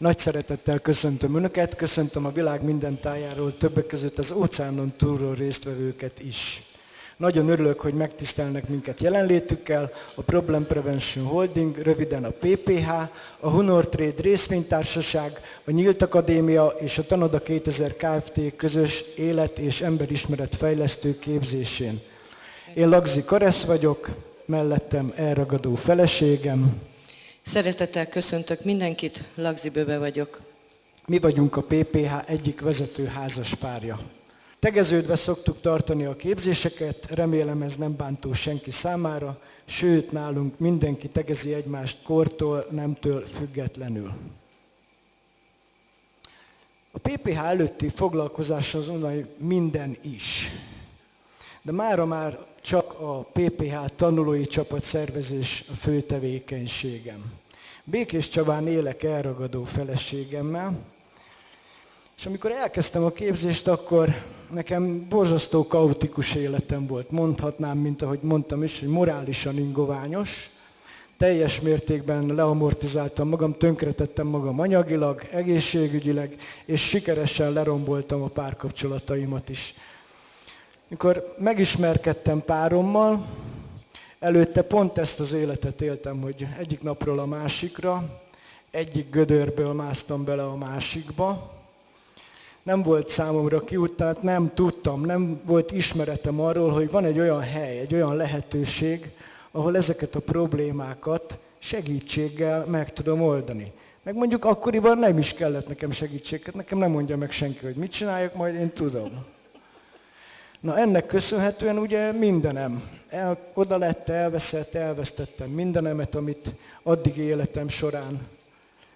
Nagy szeretettel köszöntöm Önöket, köszöntöm a világ minden tájáról, többek között az óceánon túlról résztvevőket is. Nagyon örülök, hogy megtisztelnek minket jelenlétükkel, a Problem Prevention Holding, röviden a PPH, a Honor Trade részvénytársaság, a Nyílt Akadémia és a Tanoda 2000 Kft. közös élet- és emberismeret fejlesztő képzésén. Én Lagzi Karesz vagyok, mellettem elragadó feleségem. Szeretettel köszöntök mindenkit, Lagzi Böbe vagyok. Mi vagyunk a PPH egyik vezető házas párja. Tegeződve szoktuk tartani a képzéseket, remélem ez nem bántó senki számára, sőt nálunk mindenki tegezi egymást kortól, nemtől függetlenül. A PPH előtti foglalkozás az onnan minden is. De mára már csak a PPH tanulói csapat szervezés a fő tevékenységem. Békés Csabán élek elragadó feleségemmel, és amikor elkezdtem a képzést, akkor nekem borzasztó kaotikus életem volt. Mondhatnám, mint ahogy mondtam is, hogy morálisan ingoványos. Teljes mértékben leamortizáltam magam, tönkretettem magam anyagilag, egészségügyileg, és sikeresen leromboltam a párkapcsolataimat is. Mikor megismerkedtem párommal, előtte pont ezt az életet éltem, hogy egyik napról a másikra, egyik gödörből másztam bele a másikba, nem volt számomra kiút, tehát nem tudtam, nem volt ismeretem arról, hogy van egy olyan hely, egy olyan lehetőség, ahol ezeket a problémákat segítséggel meg tudom oldani. Meg mondjuk akkoriban nem is kellett nekem segítséget, nekem nem mondja meg senki, hogy mit csináljak, majd én tudom. Na ennek köszönhetően ugye mindenem el, oda lett, elveszett, elvesztettem mindenemet, amit addig életem során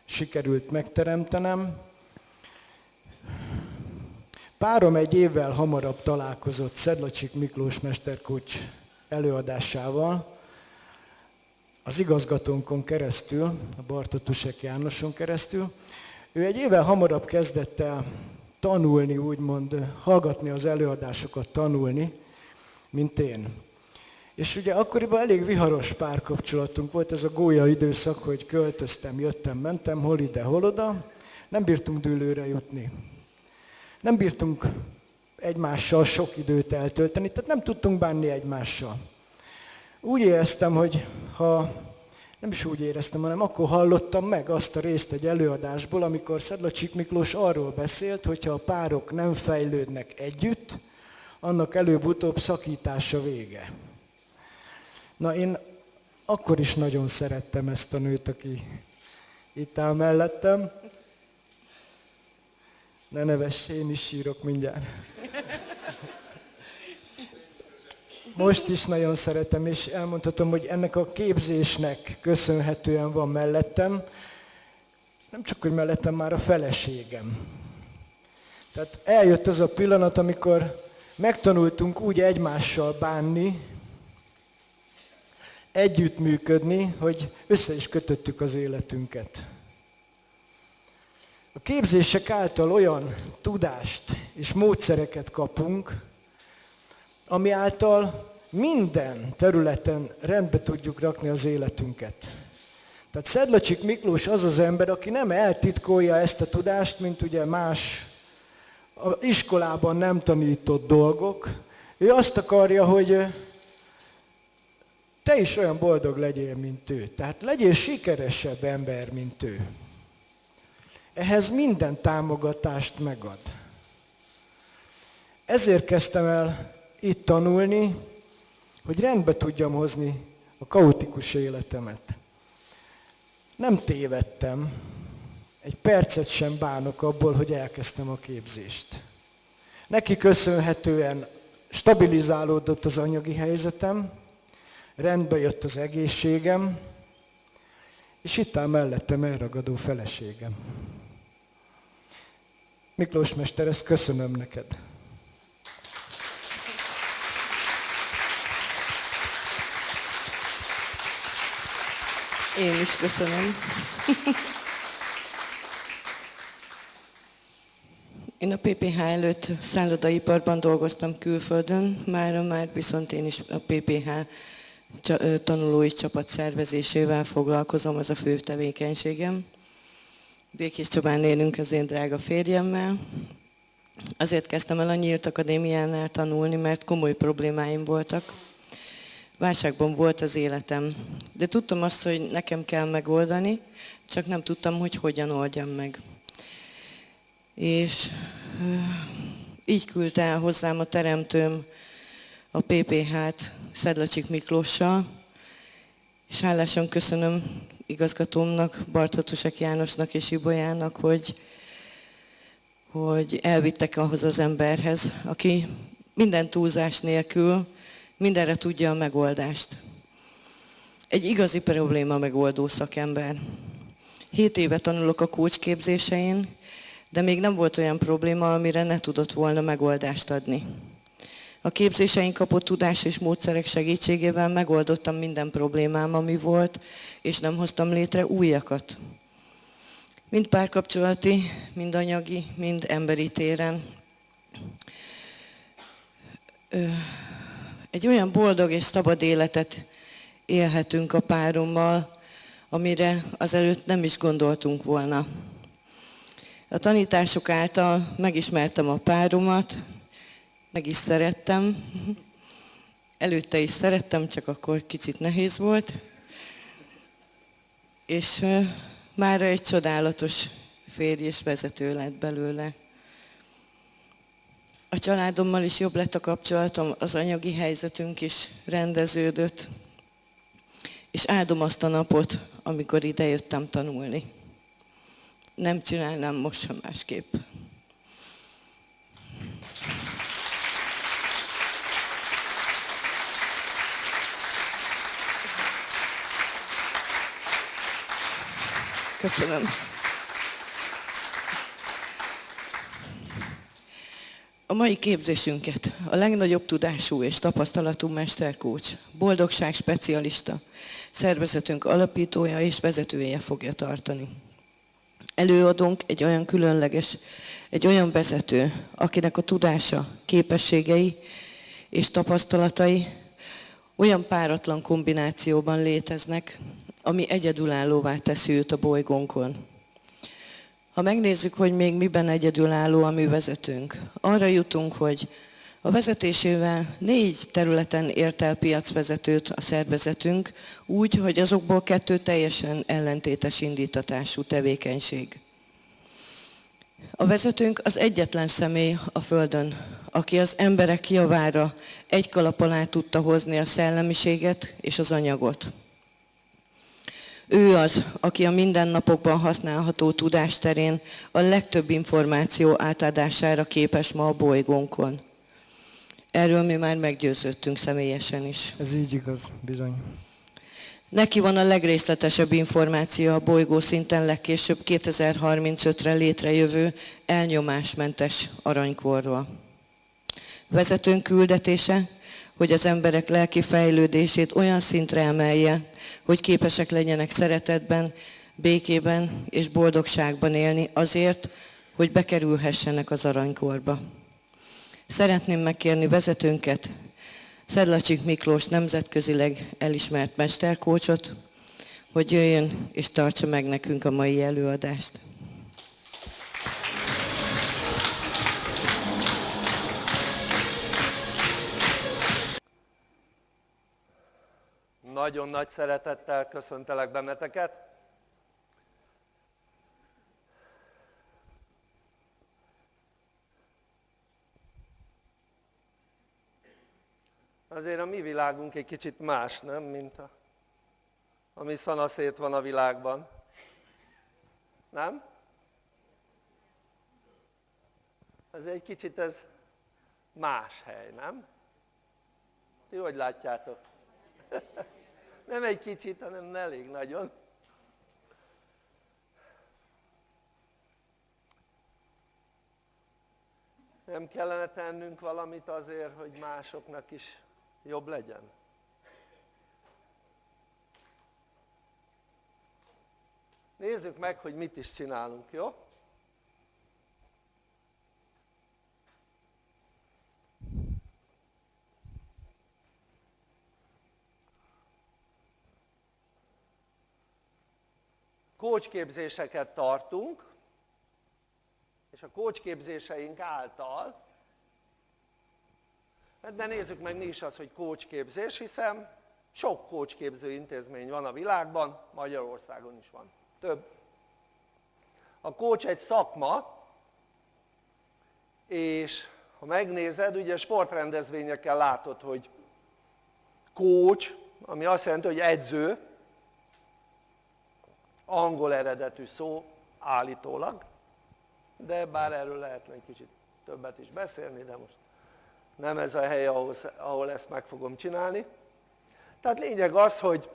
sikerült megteremtenem. Párom egy évvel hamarabb találkozott Szedlacsik Miklós mesterkocs előadásával, az igazgatónkon keresztül, a Bartotusek Jánoson keresztül. Ő egy évvel hamarabb kezdett el tanulni, úgymond hallgatni az előadásokat, tanulni, mint én. És ugye akkoriban elég viharos párkapcsolatunk volt, ez a gólya időszak, hogy költöztem, jöttem, mentem, hol ide, hol oda, nem bírtunk dőlőre jutni. Nem bírtunk egymással sok időt eltölteni, tehát nem tudtunk bánni egymással. Úgy éreztem, hogy ha nem is úgy éreztem, hanem akkor hallottam meg azt a részt egy előadásból, amikor Szedlacsik Miklós arról beszélt, hogyha a párok nem fejlődnek együtt, annak előbb-utóbb szakítása vége. Na én akkor is nagyon szerettem ezt a nőt, aki itt áll mellettem. Ne nevess, én is sírok mindjárt. Most is nagyon szeretem, és elmondhatom, hogy ennek a képzésnek köszönhetően van mellettem, nem csak, hogy mellettem már a feleségem. Tehát eljött az a pillanat, amikor megtanultunk úgy egymással bánni, együttműködni, hogy össze is kötöttük az életünket. A képzések által olyan tudást és módszereket kapunk, ami által minden területen rendbe tudjuk rakni az életünket. Tehát Szedlacsik Miklós az az ember, aki nem eltitkolja ezt a tudást, mint ugye más a iskolában nem tanított dolgok. Ő azt akarja, hogy te is olyan boldog legyél, mint ő. Tehát legyél sikeresebb ember, mint ő. Ehhez minden támogatást megad. Ezért kezdtem el itt tanulni, hogy rendbe tudjam hozni a kaotikus életemet. Nem tévedtem, egy percet sem bánok abból, hogy elkezdtem a képzést. Neki köszönhetően stabilizálódott az anyagi helyzetem, rendbe jött az egészségem, és itt áll mellettem elragadó feleségem. Miklós Mester, ezt köszönöm neked. Én is köszönöm. Én a PPH előtt szállodaiparban dolgoztam külföldön, már, már viszont én is a PPH tanulói csapat szervezésével foglalkozom, az a fő tevékenységem. Békés Csabán élünk az én drága férjemmel. Azért kezdtem el a Nyílt Akadémiánál tanulni, mert komoly problémáim voltak. Válságban volt az életem. De tudtam azt, hogy nekem kell megoldani, csak nem tudtam, hogy hogyan oldjam meg. És így küldte el hozzám a teremtőm a PPH-t Szedlacsik Miklóssal, és hálásan köszönöm igazgatómnak, Barthatusek Jánosnak és Ibolyának, hogy, hogy elvittek ahhoz az emberhez, aki minden túlzás nélkül mindenre tudja a megoldást. Egy igazi probléma megoldó szakember. Hét éve tanulok a kócsképzésein, de még nem volt olyan probléma, amire ne tudott volna megoldást adni. A képzéseink kapott tudás és módszerek segítségével megoldottam minden problémám, ami volt, és nem hoztam létre újakat. Mind párkapcsolati, mind anyagi, mind emberi téren. Egy olyan boldog és szabad életet élhetünk a párommal, amire azelőtt nem is gondoltunk volna. A tanítások által megismertem a páromat, meg is szerettem. Előtte is szerettem, csak akkor kicsit nehéz volt. És már egy csodálatos férj és vezető lett belőle. A családommal is jobb lett a kapcsolatom, az anyagi helyzetünk is rendeződött. És áldom azt a napot, amikor ide jöttem tanulni. Nem csinálnám most sem másképp. Köszönöm. A mai képzésünket a legnagyobb tudású és tapasztalatú mesterkócs, boldogság specialista, szervezetünk alapítója és vezetője fogja tartani. Előadunk egy olyan különleges, egy olyan vezető, akinek a tudása, képességei és tapasztalatai olyan páratlan kombinációban léteznek, ami egyedülállóvá teszi őt a bolygónkon. Ha megnézzük, hogy még miben egyedülálló a mi vezetőnk, arra jutunk, hogy a vezetésével négy területen ért el piacvezetőt a szervezetünk, úgy, hogy azokból kettő teljesen ellentétes indítatású tevékenység. A vezetőnk az egyetlen személy a Földön, aki az emberek javára egy kalap alá tudta hozni a szellemiséget és az anyagot. Ő az, aki a mindennapokban használható tudásterén a legtöbb információ átadására képes ma a bolygónkon. Erről mi már meggyőződtünk személyesen is. Ez így igaz, bizony. Neki van a legrészletesebb információ a bolygó szinten legkésőbb 2035-re létrejövő elnyomásmentes aranykorról. Vezetőnk küldetése hogy az emberek lelki fejlődését olyan szintre emelje, hogy képesek legyenek szeretetben, békében és boldogságban élni azért, hogy bekerülhessenek az aranykorba. Szeretném megkérni vezetőnket, Szedlacsik Miklós nemzetközileg elismert mesterkócsot, hogy jöjjön és tartsa meg nekünk a mai előadást. Nagyon nagy szeretettel köszöntelek benneteket. Azért a mi világunk egy kicsit más, nem, mint a, ami szanaszét van a világban. Nem? Ez egy kicsit ez más hely, nem? Ti hogy látjátok? Nem egy kicsit, hanem elég nagyon. Nem kellene tennünk valamit azért, hogy másoknak is jobb legyen? Nézzük meg, hogy mit is csinálunk, jó? Kócsképzéseket tartunk, és a kócsképzéseink által, de nézzük meg mi is az, hogy kócsképzés, hiszen sok kócsképző intézmény van a világban, Magyarországon is van, több. A kócs egy szakma, és ha megnézed, ugye sportrendezvényekkel látod, hogy kócs, ami azt jelenti, hogy edző, angol eredetű szó állítólag, de bár erről lehetne egy kicsit többet is beszélni, de most nem ez a hely, ahol, ahol ezt meg fogom csinálni. Tehát lényeg az, hogy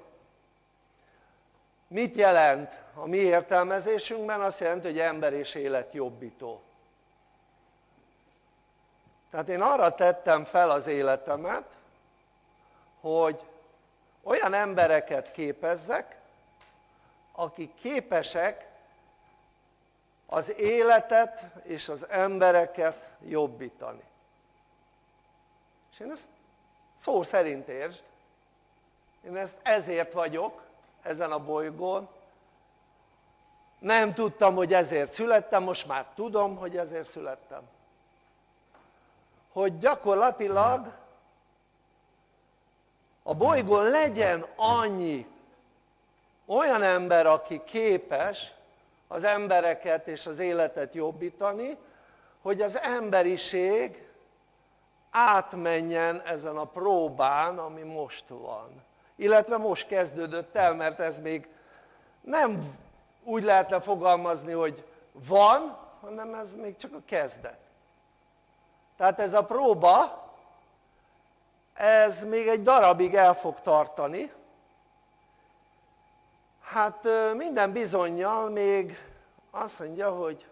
mit jelent a mi értelmezésünkben? Azt jelenti, hogy ember és élet jobbító. Tehát én arra tettem fel az életemet, hogy olyan embereket képezzek, akik képesek az életet és az embereket jobbítani. És én ezt szó szerint értsd, én ezt ezért vagyok ezen a bolygón, nem tudtam, hogy ezért születtem, most már tudom, hogy ezért születtem. Hogy gyakorlatilag a bolygón legyen annyi olyan ember, aki képes az embereket és az életet jobbítani, hogy az emberiség átmenjen ezen a próbán, ami most van. Illetve most kezdődött el, mert ez még nem úgy lehetne fogalmazni, hogy van, hanem ez még csak a kezdet. Tehát ez a próba, ez még egy darabig el fog tartani, hát minden bizonyal még azt mondja, hogy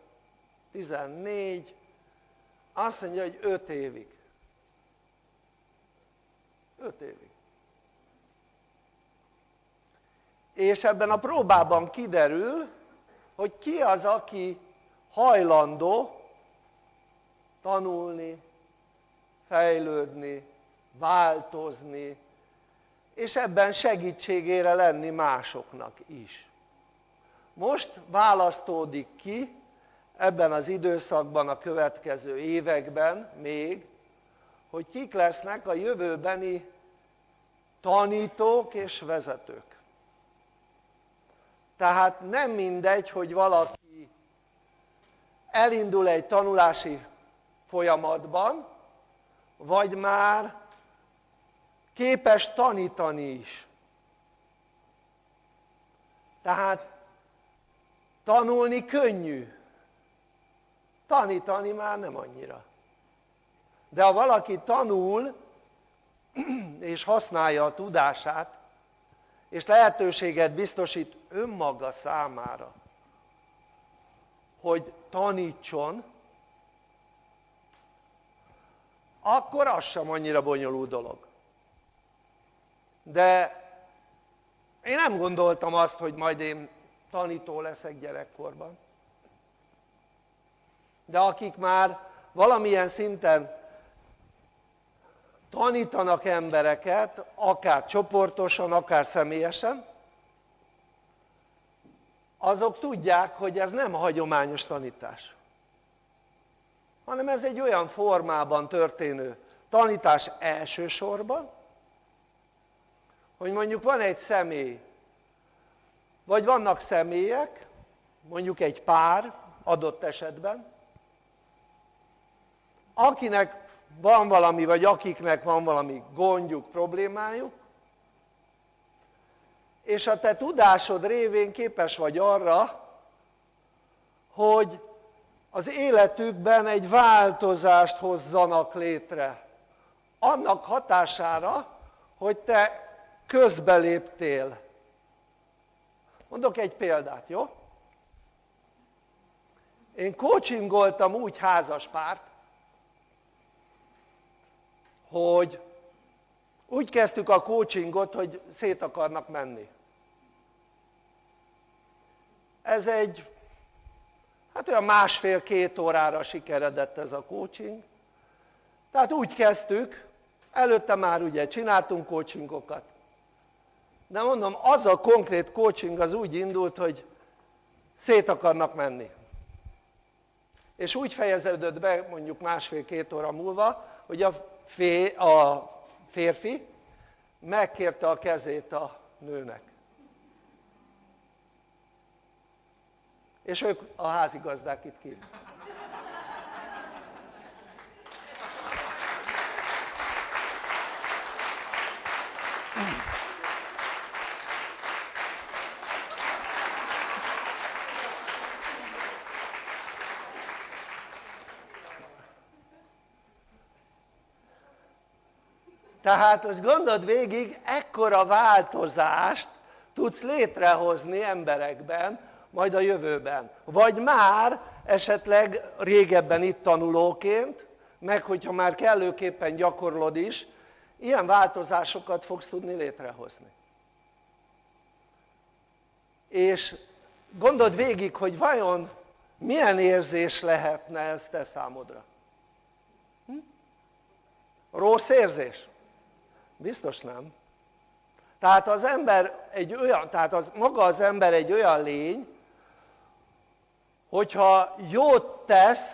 14, azt mondja, hogy 5 évig. 5 évig. És ebben a próbában kiderül, hogy ki az, aki hajlandó tanulni, fejlődni, változni, és ebben segítségére lenni másoknak is. Most választódik ki ebben az időszakban, a következő években még, hogy kik lesznek a jövőbeni tanítók és vezetők. Tehát nem mindegy, hogy valaki elindul egy tanulási folyamatban, vagy már képes tanítani is. Tehát tanulni könnyű, tanítani már nem annyira. De ha valaki tanul, és használja a tudását, és lehetőséget biztosít önmaga számára, hogy tanítson, akkor az sem annyira bonyolult dolog de én nem gondoltam azt, hogy majd én tanító leszek gyerekkorban. De akik már valamilyen szinten tanítanak embereket, akár csoportosan, akár személyesen, azok tudják, hogy ez nem hagyományos tanítás. Hanem ez egy olyan formában történő tanítás elsősorban, hogy mondjuk van egy személy, vagy vannak személyek, mondjuk egy pár adott esetben, akinek van valami, vagy akiknek van valami gondjuk, problémájuk, és a te tudásod révén képes vagy arra, hogy az életükben egy változást hozzanak létre. Annak hatására, hogy te közbeléptél. Mondok egy példát, jó? Én coachingoltam úgy házas párt, hogy úgy kezdtük a coachingot, hogy szét akarnak menni. Ez egy, hát olyan másfél-két órára sikeredett ez a coaching. Tehát úgy kezdtük, előtte már ugye csináltunk coachingokat, de mondom, az a konkrét coaching az úgy indult, hogy szét akarnak menni. És úgy fejeződött be mondjuk másfél-két óra múlva, hogy a, fé, a férfi megkérte a kezét a nőnek. És ők a házigazdák itt kívül. Tehát most gondold végig, ekkora változást tudsz létrehozni emberekben, majd a jövőben. Vagy már esetleg régebben itt tanulóként, meg hogyha már kellőképpen gyakorlod is, ilyen változásokat fogsz tudni létrehozni. És gondold végig, hogy vajon milyen érzés lehetne ez te számodra? Hm? Rossz érzés? Biztos nem. Tehát az ember egy olyan, tehát az, maga az ember egy olyan lény, hogyha jót tesz,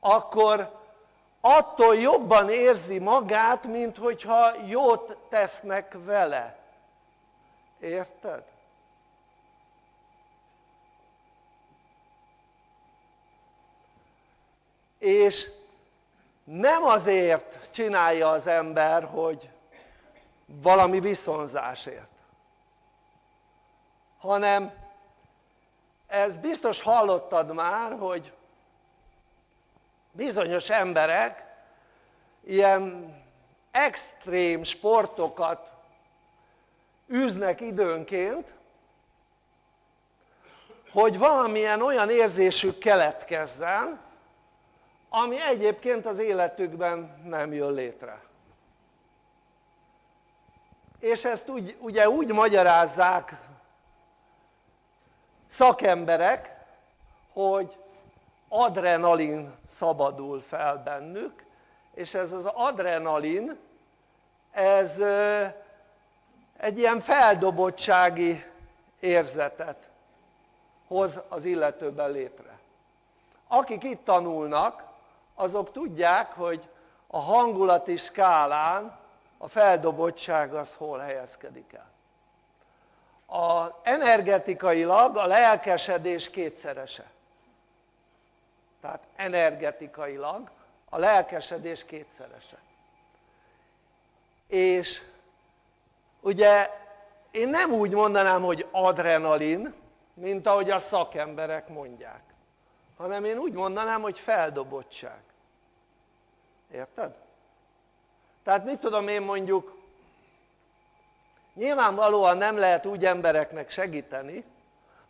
akkor attól jobban érzi magát, mint hogyha jót tesznek vele. Érted? És nem azért csinálja az ember, hogy valami viszonzásért, hanem ez biztos hallottad már, hogy bizonyos emberek ilyen extrém sportokat űznek időnként, hogy valamilyen olyan érzésük keletkezzen, ami egyébként az életükben nem jön létre. És ezt úgy, ugye úgy magyarázzák szakemberek, hogy adrenalin szabadul fel bennük, és ez az adrenalin, ez egy ilyen feldobottsági érzetet hoz az illetőben létre. Akik itt tanulnak, azok tudják, hogy a hangulati skálán a feldobottság az hol helyezkedik el. A energetikailag a lelkesedés kétszerese. Tehát energetikailag a lelkesedés kétszerese. És ugye én nem úgy mondanám, hogy adrenalin, mint ahogy a szakemberek mondják, hanem én úgy mondanám, hogy feldobottság. Érted? Tehát mit tudom én mondjuk, nyilvánvalóan nem lehet úgy embereknek segíteni,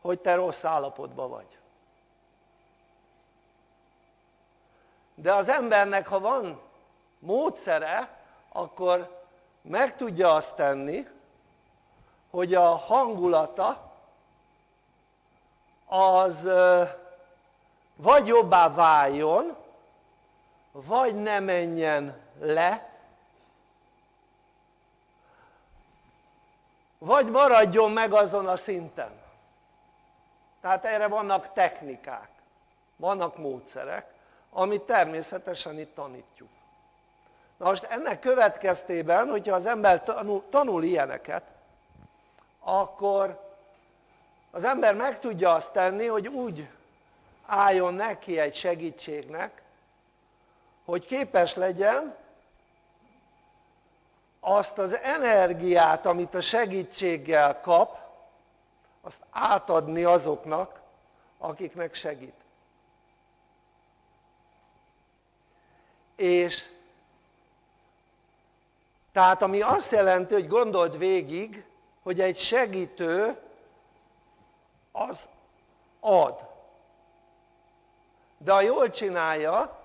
hogy te rossz állapotban vagy. De az embernek, ha van módszere, akkor meg tudja azt tenni, hogy a hangulata az vagy jobbá váljon, vagy ne menjen le, vagy maradjon meg azon a szinten. Tehát erre vannak technikák, vannak módszerek, amit természetesen itt tanítjuk. Na most ennek következtében, hogyha az ember tanul, tanul ilyeneket, akkor az ember meg tudja azt tenni, hogy úgy álljon neki egy segítségnek, hogy képes legyen azt az energiát, amit a segítséggel kap, azt átadni azoknak, akiknek segít. És tehát ami azt jelenti, hogy gondold végig, hogy egy segítő az ad. De ha jól csinálja,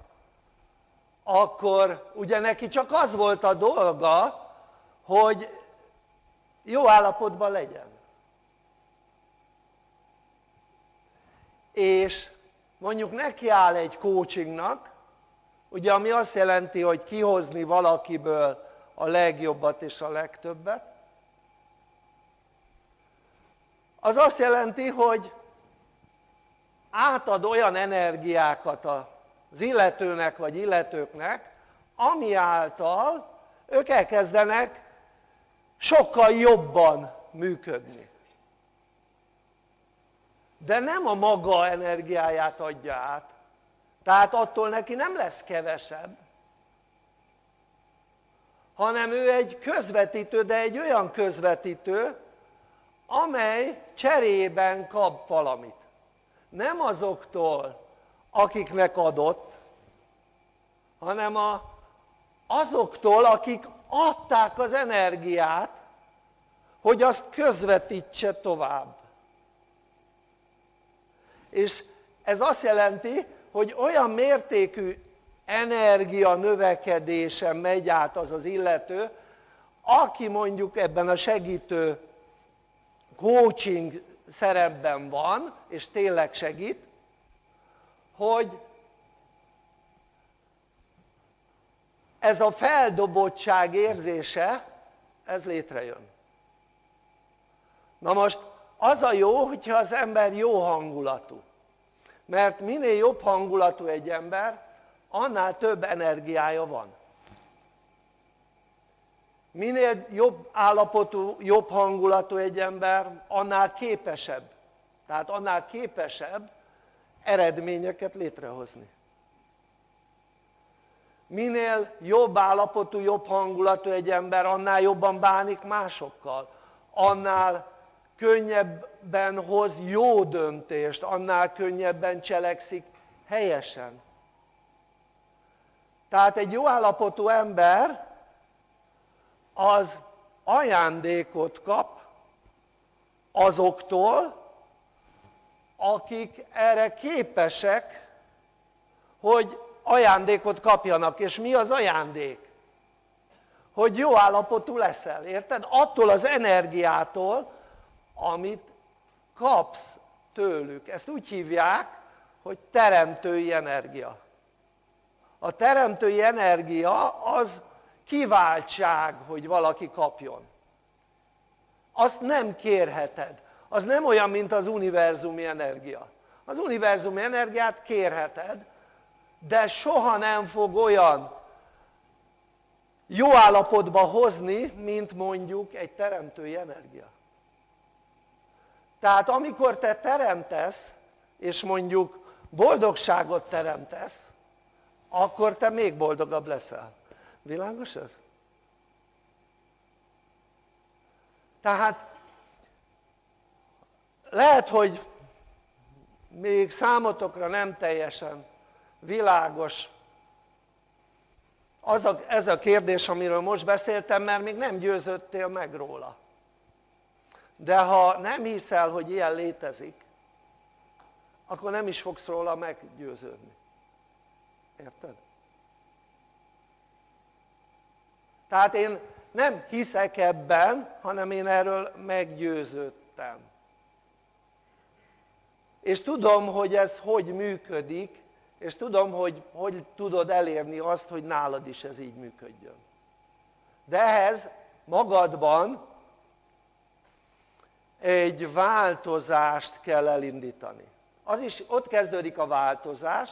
akkor ugye neki csak az volt a dolga, hogy jó állapotban legyen. És mondjuk neki áll egy coachingnak, ugye ami azt jelenti, hogy kihozni valakiből a legjobbat és a legtöbbet, az azt jelenti, hogy átad olyan energiákat az illetőnek vagy illetőknek, ami által ők elkezdenek sokkal jobban működni. De nem a maga energiáját adja át, tehát attól neki nem lesz kevesebb, hanem ő egy közvetítő, de egy olyan közvetítő, amely cserében kap valamit. Nem azoktól, akiknek adott, hanem a, azoktól, akik adták az energiát, hogy azt közvetítse tovább. És ez azt jelenti, hogy olyan mértékű energia növekedésen megy át az az illető, aki mondjuk ebben a segítő coaching szerepben van, és tényleg segít, hogy ez a feldobottság érzése, ez létrejön. Na most az a jó, hogyha az ember jó hangulatú. Mert minél jobb hangulatú egy ember, annál több energiája van. Minél jobb állapotú, jobb hangulatú egy ember, annál képesebb. Tehát annál képesebb eredményeket létrehozni. Minél jobb állapotú, jobb hangulatú egy ember, annál jobban bánik másokkal. Annál könnyebben hoz jó döntést, annál könnyebben cselekszik helyesen. Tehát egy jó állapotú ember az ajándékot kap azoktól, akik erre képesek, hogy ajándékot kapjanak. És mi az ajándék? Hogy jó állapotú leszel, érted? Attól az energiától, amit kapsz tőlük. Ezt úgy hívják, hogy teremtői energia. A teremtői energia az kiváltság, hogy valaki kapjon. Azt nem kérheted. Az nem olyan, mint az univerzumi energia. Az univerzumi energiát kérheted, de soha nem fog olyan jó állapotba hozni, mint mondjuk egy teremtői energia. Tehát amikor te teremtesz, és mondjuk boldogságot teremtesz, akkor te még boldogabb leszel. Világos ez? Tehát lehet, hogy még számotokra nem teljesen világos az a, ez a kérdés, amiről most beszéltem, mert még nem győződtél meg róla. De ha nem hiszel, hogy ilyen létezik, akkor nem is fogsz róla meggyőződni. Érted? Tehát én nem hiszek ebben, hanem én erről meggyőződtem. És tudom, hogy ez hogy működik, és tudom, hogy hogy tudod elérni azt, hogy nálad is ez így működjön. De ehhez magadban egy változást kell elindítani. Az is, ott kezdődik a változás,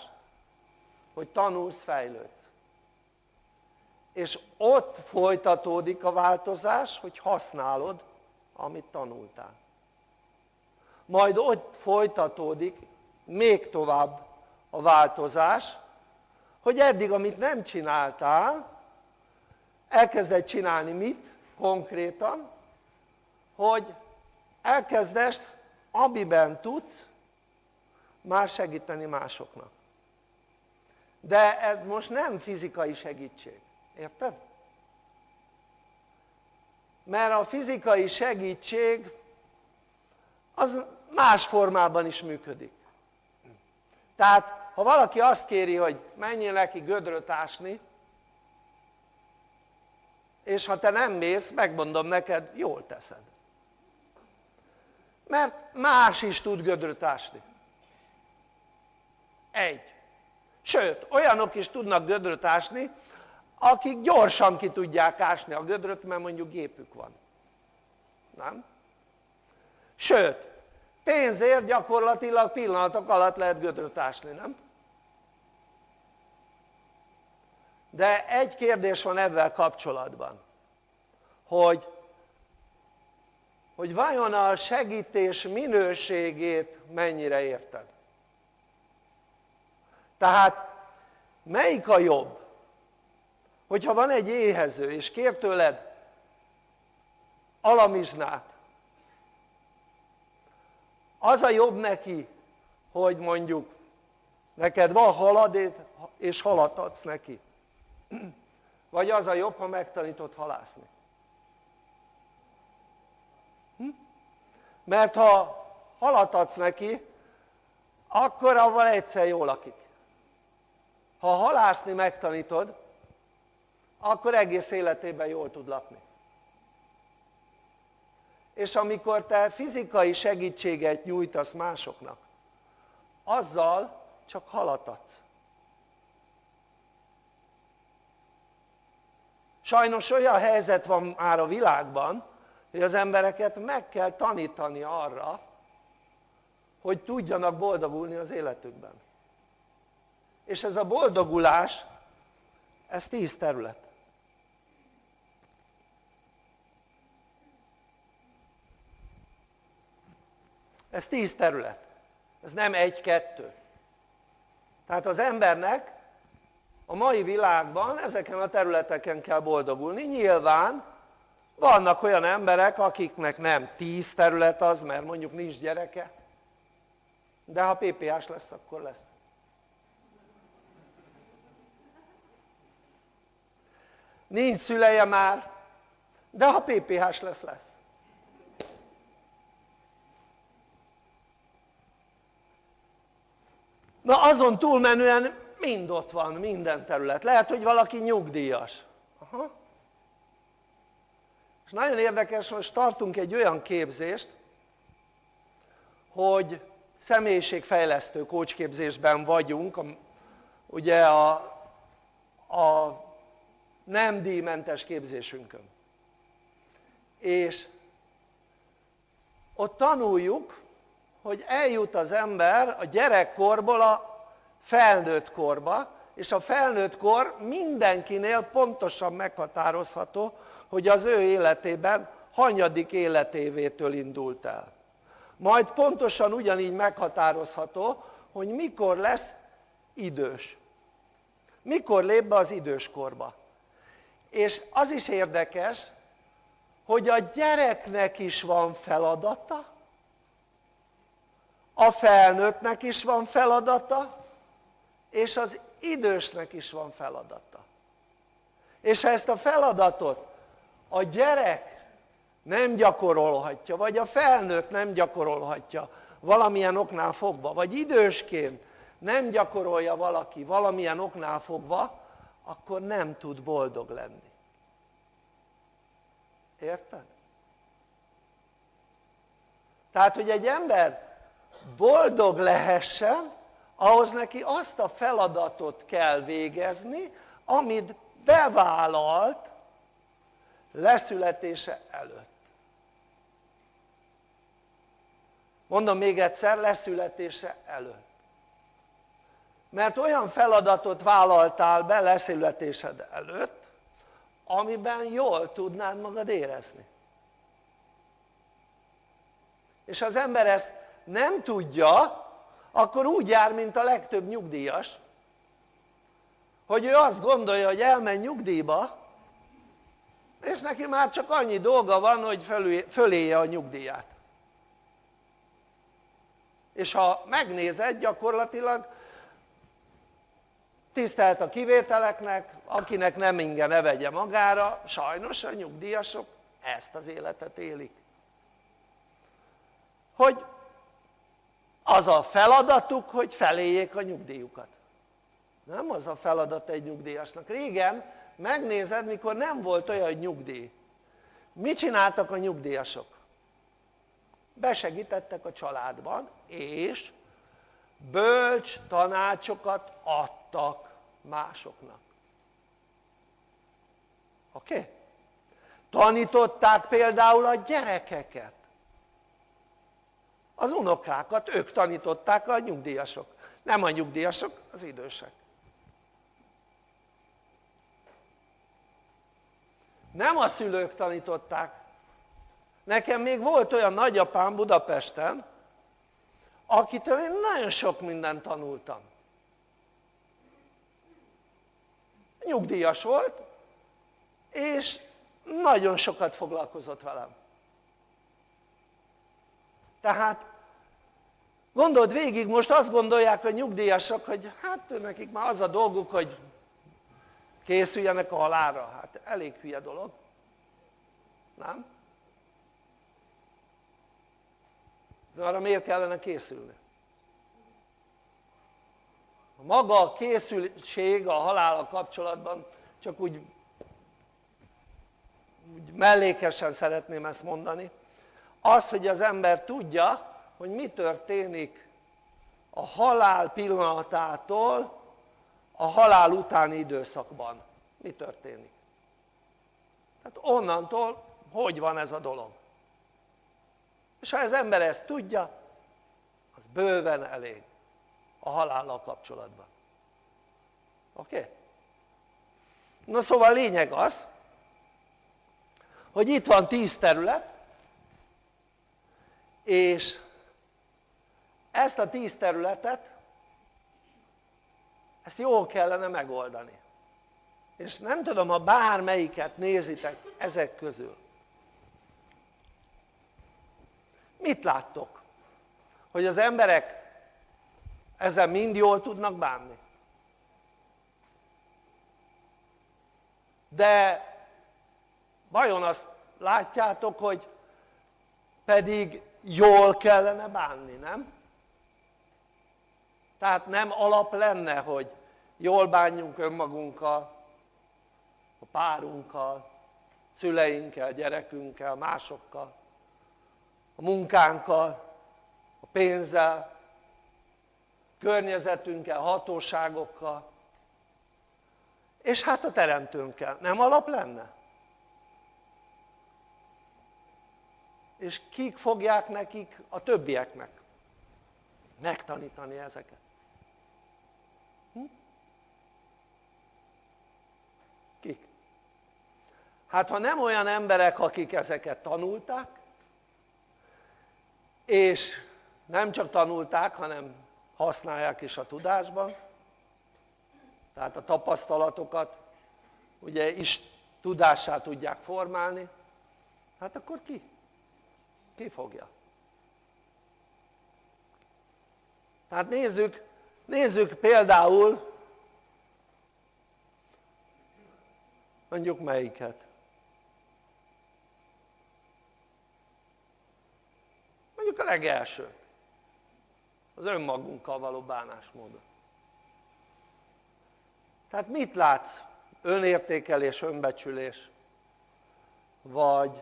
hogy tanulsz, fejlődsz. És ott folytatódik a változás, hogy használod, amit tanultál. Majd ott folytatódik még tovább a változás, hogy eddig, amit nem csináltál, elkezded csinálni mit konkrétan, hogy elkezdesz, amiben tudsz, már segíteni másoknak. De ez most nem fizikai segítség. Érted? Mert a fizikai segítség az más formában is működik. Tehát, ha valaki azt kéri, hogy menjél neki gödröt ásni, és ha te nem mész, megmondom neked, jól teszed. Mert más is tud gödröt ásni. Egy. Sőt, olyanok is tudnak gödröt ásni, akik gyorsan ki tudják ásni a gödröt, mert mondjuk gépük van. Nem? Sőt, pénzért gyakorlatilag pillanatok alatt lehet gödröt nem? de egy kérdés van ebben kapcsolatban hogy hogy vajon a segítés minőségét mennyire érted tehát melyik a jobb hogyha van egy éhező és kér tőled alamizsnát az a jobb neki hogy mondjuk neked van halad és halat adsz neki. Vagy az a jobb ha megtanítod halászni. Hm? mert ha halat adsz neki akkor avval egyszer jól lakik. Ha halászni megtanítod akkor egész életében jól tud lakni és amikor te fizikai segítséget nyújtasz másoknak azzal csak halat adsz. Sajnos olyan helyzet van már a világban hogy az embereket meg kell tanítani arra hogy tudjanak boldogulni az életükben. És ez a boldogulás ez tíz terület ez tíz terület. Ez nem egy-kettő tehát az embernek a mai világban ezeken a területeken kell boldogulni. Nyilván vannak olyan emberek akiknek nem tíz terület az mert mondjuk nincs gyereke. De ha PPA-s lesz akkor lesz. Nincs szüleje már de ha PPH-s lesz lesz na azon túlmenően mind ott van, minden terület. Lehet, hogy valaki nyugdíjas. Aha. És nagyon érdekes, most tartunk egy olyan képzést, hogy személyiségfejlesztő kócsképzésben vagyunk, ugye a, a nem díjmentes képzésünkön. És ott tanuljuk, hogy eljut az ember a gyerekkorból a felnőtt korba, és a felnőtt kor mindenkinél pontosan meghatározható, hogy az ő életében hanyadik életévétől indult el. Majd pontosan ugyanígy meghatározható, hogy mikor lesz idős. Mikor lép be az időskorba. És az is érdekes, hogy a gyereknek is van feladata, a felnőttnek is van feladata, és az idősnek is van feladata és ha ezt a feladatot a gyerek nem gyakorolhatja vagy a felnőtt nem gyakorolhatja valamilyen oknál fogva vagy idősként nem gyakorolja valaki valamilyen oknál fogva akkor nem tud boldog lenni érted? tehát hogy egy ember boldog lehessen ahhoz neki azt a feladatot kell végezni amit bevállalt leszületése előtt. Mondom még egyszer leszületése előtt. Mert olyan feladatot vállaltál be leszületésed előtt amiben jól tudnád magad érezni. És az ember ezt nem tudja akkor úgy jár mint a legtöbb nyugdíjas hogy ő azt gondolja hogy elmegy nyugdíjba és neki már csak annyi dolga van hogy föléje a nyugdíját. És ha megnézed gyakorlatilag tisztelt a kivételeknek akinek nem inge ne vegye magára sajnos a nyugdíjasok ezt az életet élik. Hogy az a feladatuk hogy feléljék a nyugdíjukat nem az a feladat egy nyugdíjasnak régen megnézed mikor nem volt olyan nyugdíj mit csináltak a nyugdíjasok? besegítettek a családban és bölcs tanácsokat adtak másoknak oké? Okay? tanították például a gyerekeket az unokákat ők tanították a nyugdíjasok. Nem a nyugdíjasok, az idősek. Nem a szülők tanították. Nekem még volt olyan nagyapám Budapesten akitől én nagyon sok mindent tanultam. Nyugdíjas volt és nagyon sokat foglalkozott velem. Tehát gondold végig most azt gondolják a nyugdíjasok hogy hát nekik már az a dolguk hogy készüljenek a halálra hát elég hülye dolog nem? de arra miért kellene készülni? a maga a készültség a halála kapcsolatban csak úgy, úgy mellékesen szeretném ezt mondani az hogy az ember tudja hogy mi történik a halál pillanatától a halál utáni időszakban. Mi történik? Tehát onnantól hogy van ez a dolog? És ha az ember ezt tudja az bőven elég a halállal kapcsolatban. Oké? Na szóval a lényeg az hogy itt van tíz terület és ezt a tíz területet ezt jól kellene megoldani és nem tudom ha bármelyiket nézitek ezek közül mit láttok? hogy az emberek ezzel mind jól tudnak bánni de vajon azt látjátok hogy pedig jól kellene bánni, nem? Tehát nem alap lenne hogy jól bánjunk önmagunkkal a párunkkal szüleinkkel, gyerekünkkel, másokkal a munkánkkal a pénzzel környezetünkkel, hatóságokkal. És hát a teremtőnkkel, nem alap lenne? és kik fogják nekik a többieknek megtanítani ezeket hm? kik? Hát ha nem olyan emberek akik ezeket tanulták és nem csak tanulták hanem használják is a tudásban tehát a tapasztalatokat ugye is tudássá tudják formálni hát akkor ki? ki fogja? tehát nézzük, nézzük például mondjuk melyiket mondjuk a legelső az önmagunkkal való bánásmódot tehát mit látsz önértékelés, önbecsülés vagy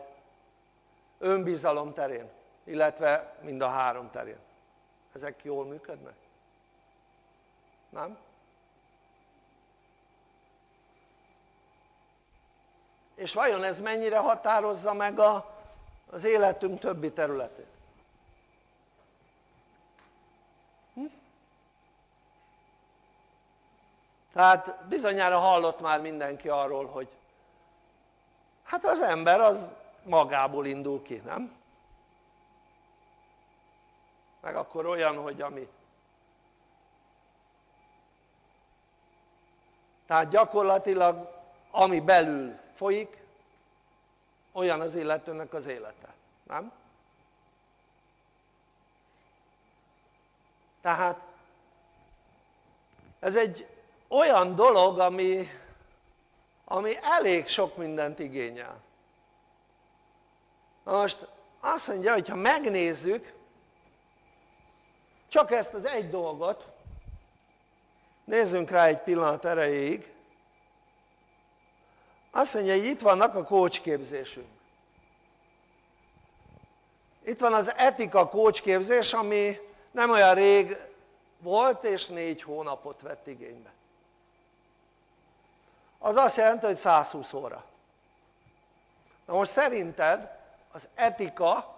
önbizalom terén illetve mind a három terén ezek jól működnek? nem? és vajon ez mennyire határozza meg a, az életünk többi területét? Hm? Tehát bizonyára hallott már mindenki arról hogy hát az ember az magából indul ki, nem? meg akkor olyan hogy ami tehát gyakorlatilag ami belül folyik olyan az illetőnek az élete, nem? tehát ez egy olyan dolog ami, ami elég sok mindent igényel. Na most azt mondja hogy ha megnézzük csak ezt az egy dolgot nézzünk rá egy pillanat erejéig azt mondja hogy itt vannak a kócsképzésünk. Itt van az etika kócsképzés ami nem olyan rég volt és négy hónapot vett igénybe az azt jelenti hogy 120 óra na most szerinted az etika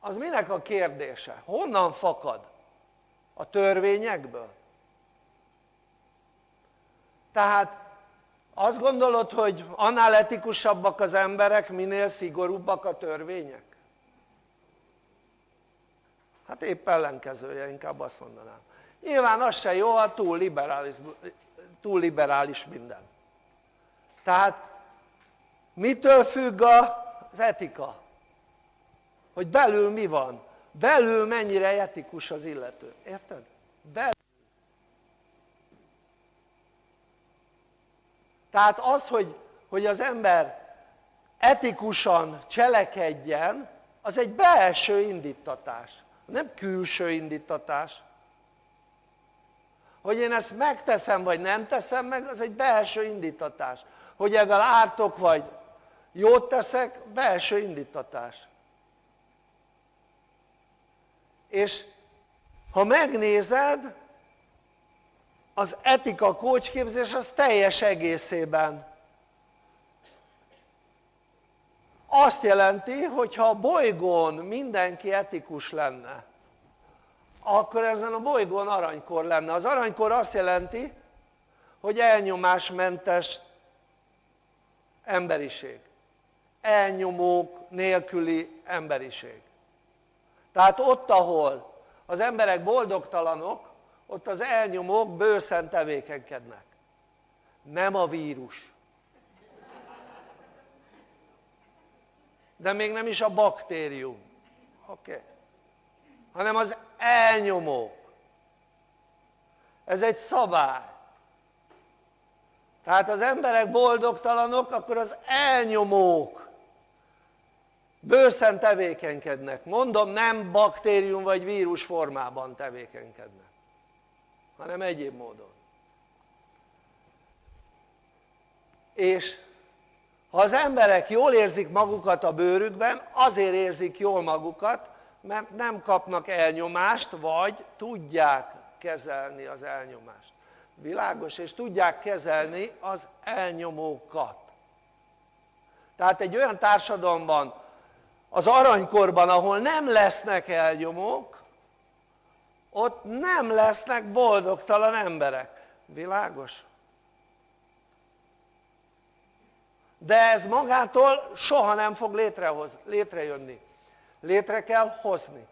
az minek a kérdése? honnan fakad? a törvényekből? tehát azt gondolod hogy annál etikusabbak az emberek minél szigorúbbak a törvények? hát épp ellenkezője inkább azt mondanám nyilván az se jó ha túl liberális, túl liberális minden. Tehát mitől függ az etika? hogy belül mi van? Belül mennyire etikus az illető, érted? belül. Tehát az hogy, hogy az ember etikusan cselekedjen az egy belső indítatás. Nem külső indítatás hogy én ezt megteszem vagy nem teszem meg az egy belső indítatás. Hogy ezzel ártok vagy jót teszek belső indítatás. És ha megnézed az etika kócsképzés az teljes egészében. Azt jelenti hogy ha a bolygón mindenki etikus lenne akkor ezen a bolygón aranykor lenne. Az aranykor azt jelenti hogy elnyomásmentes emberiség. Elnyomók nélküli emberiség. Tehát ott ahol az emberek boldogtalanok ott az elnyomók bőszen tevékenykednek. Nem a vírus. De még nem is a baktérium. Oké. Okay. hanem az elnyomók. Ez egy szabály. Tehát az emberek boldogtalanok akkor az elnyomók bőszen tevékenykednek. Mondom nem baktérium vagy vírus formában tevékenykednek hanem egyéb módon. És ha az emberek jól érzik magukat a bőrükben azért érzik jól magukat mert nem kapnak elnyomást vagy tudják kezelni az elnyomást világos? és tudják kezelni az elnyomókat tehát egy olyan társadalomban az aranykorban ahol nem lesznek elnyomók ott nem lesznek boldogtalan emberek világos? de ez magától soha nem fog létrehoz, létrejönni létre kell hozni.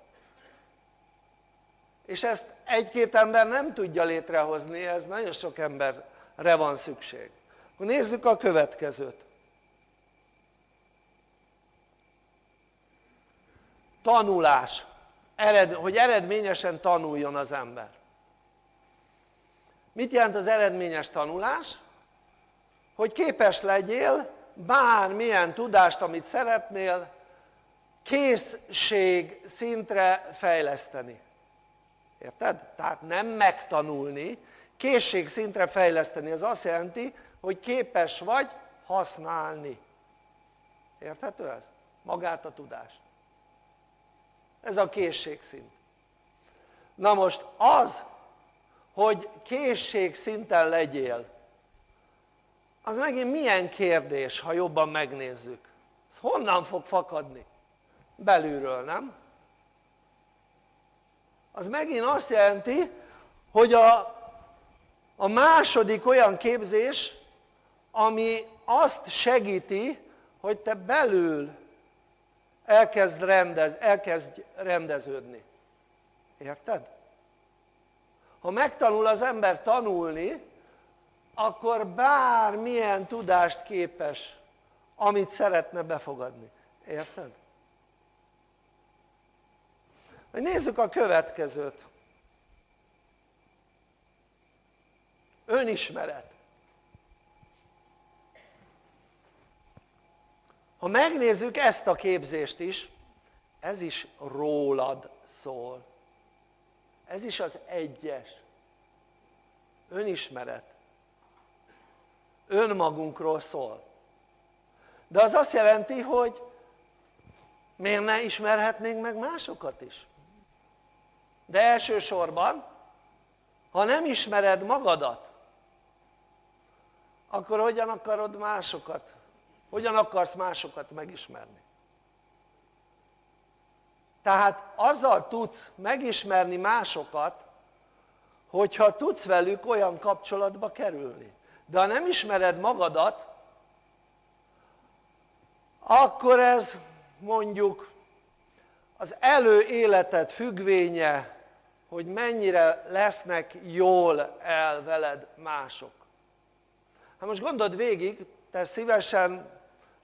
És ezt egy-két ember nem tudja létrehozni, ez nagyon sok emberre van szükség. Nézzük a következőt. Tanulás, ered, hogy eredményesen tanuljon az ember. Mit jelent az eredményes tanulás? hogy képes legyél bármilyen tudást amit szeretnél készség szintre fejleszteni érted? tehát nem megtanulni készség szintre fejleszteni az azt jelenti hogy képes vagy használni érthető ez? magát a tudást ez a készségszint na most az hogy készségszinten legyél az megint milyen kérdés ha jobban megnézzük ez honnan fog fakadni? Belülről nem? az megint azt jelenti hogy a, a második olyan képzés ami azt segíti hogy te belül elkezd, rendez, elkezd rendeződni érted? ha megtanul az ember tanulni akkor bármilyen tudást képes amit szeretne befogadni, érted? Nézzük a következőt. Önismeret. Ha megnézzük ezt a képzést is ez is rólad szól. Ez is az egyes. Önismeret. Önmagunkról szól. De az azt jelenti hogy miért ne ismerhetnénk meg másokat is de elsősorban ha nem ismered magadat akkor hogyan akarod másokat hogyan akarsz másokat megismerni Tehát azzal tudsz megismerni másokat, hogyha tudsz velük olyan kapcsolatba kerülni. De ha nem ismered magadat, akkor ez mondjuk az előéleted függvénye, hogy mennyire lesznek jól el veled mások. Hát most gondold végig, te szívesen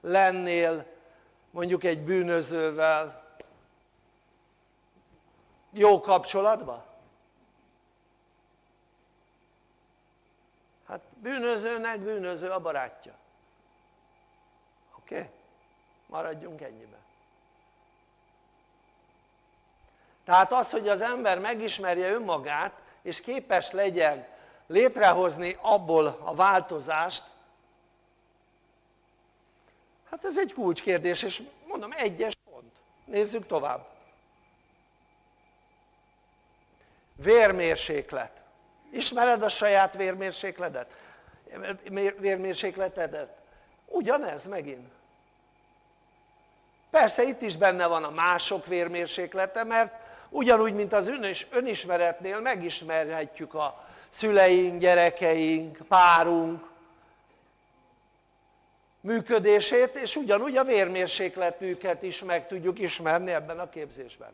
lennél mondjuk egy bűnözővel jó kapcsolatban? Hát bűnözőnek bűnöző a barátja. Oké? Okay? Maradjunk ennyiben. Tehát az, hogy az ember megismerje önmagát, és képes legyen létrehozni abból a változást, hát ez egy kulcskérdés, és mondom, egyes pont. Nézzük tovább. Vérmérséklet. Ismered a saját vérmérsékletet? Vérmérsékletedet? Ugyanez megint. Persze itt is benne van a mások vérmérséklete, mert ugyanúgy, mint az önismeretnél megismerhetjük a szüleink, gyerekeink, párunk működését, és ugyanúgy a vérmérsékletüket is meg tudjuk ismerni ebben a képzésben.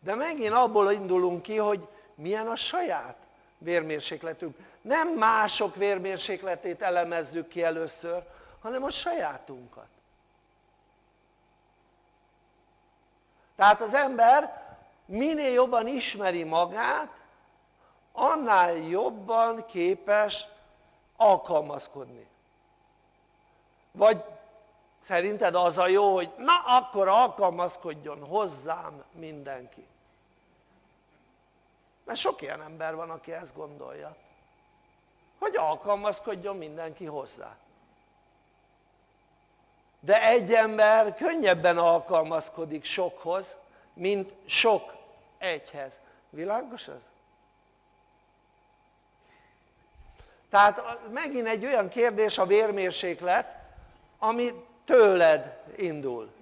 De megint abból indulunk ki, hogy milyen a saját vérmérsékletünk. Nem mások vérmérsékletét elemezzük ki először, hanem a sajátunkat. Tehát az ember minél jobban ismeri magát, annál jobban képes alkalmazkodni. Vagy szerinted az a jó, hogy na akkor alkalmazkodjon hozzám mindenki. Mert sok ilyen ember van, aki ezt gondolja. Hogy alkalmazkodjon mindenki hozzá. De egy ember könnyebben alkalmazkodik sokhoz, mint sok egyhez. Világos ez? Tehát megint egy olyan kérdés a vérmérséklet, ami tőled indul.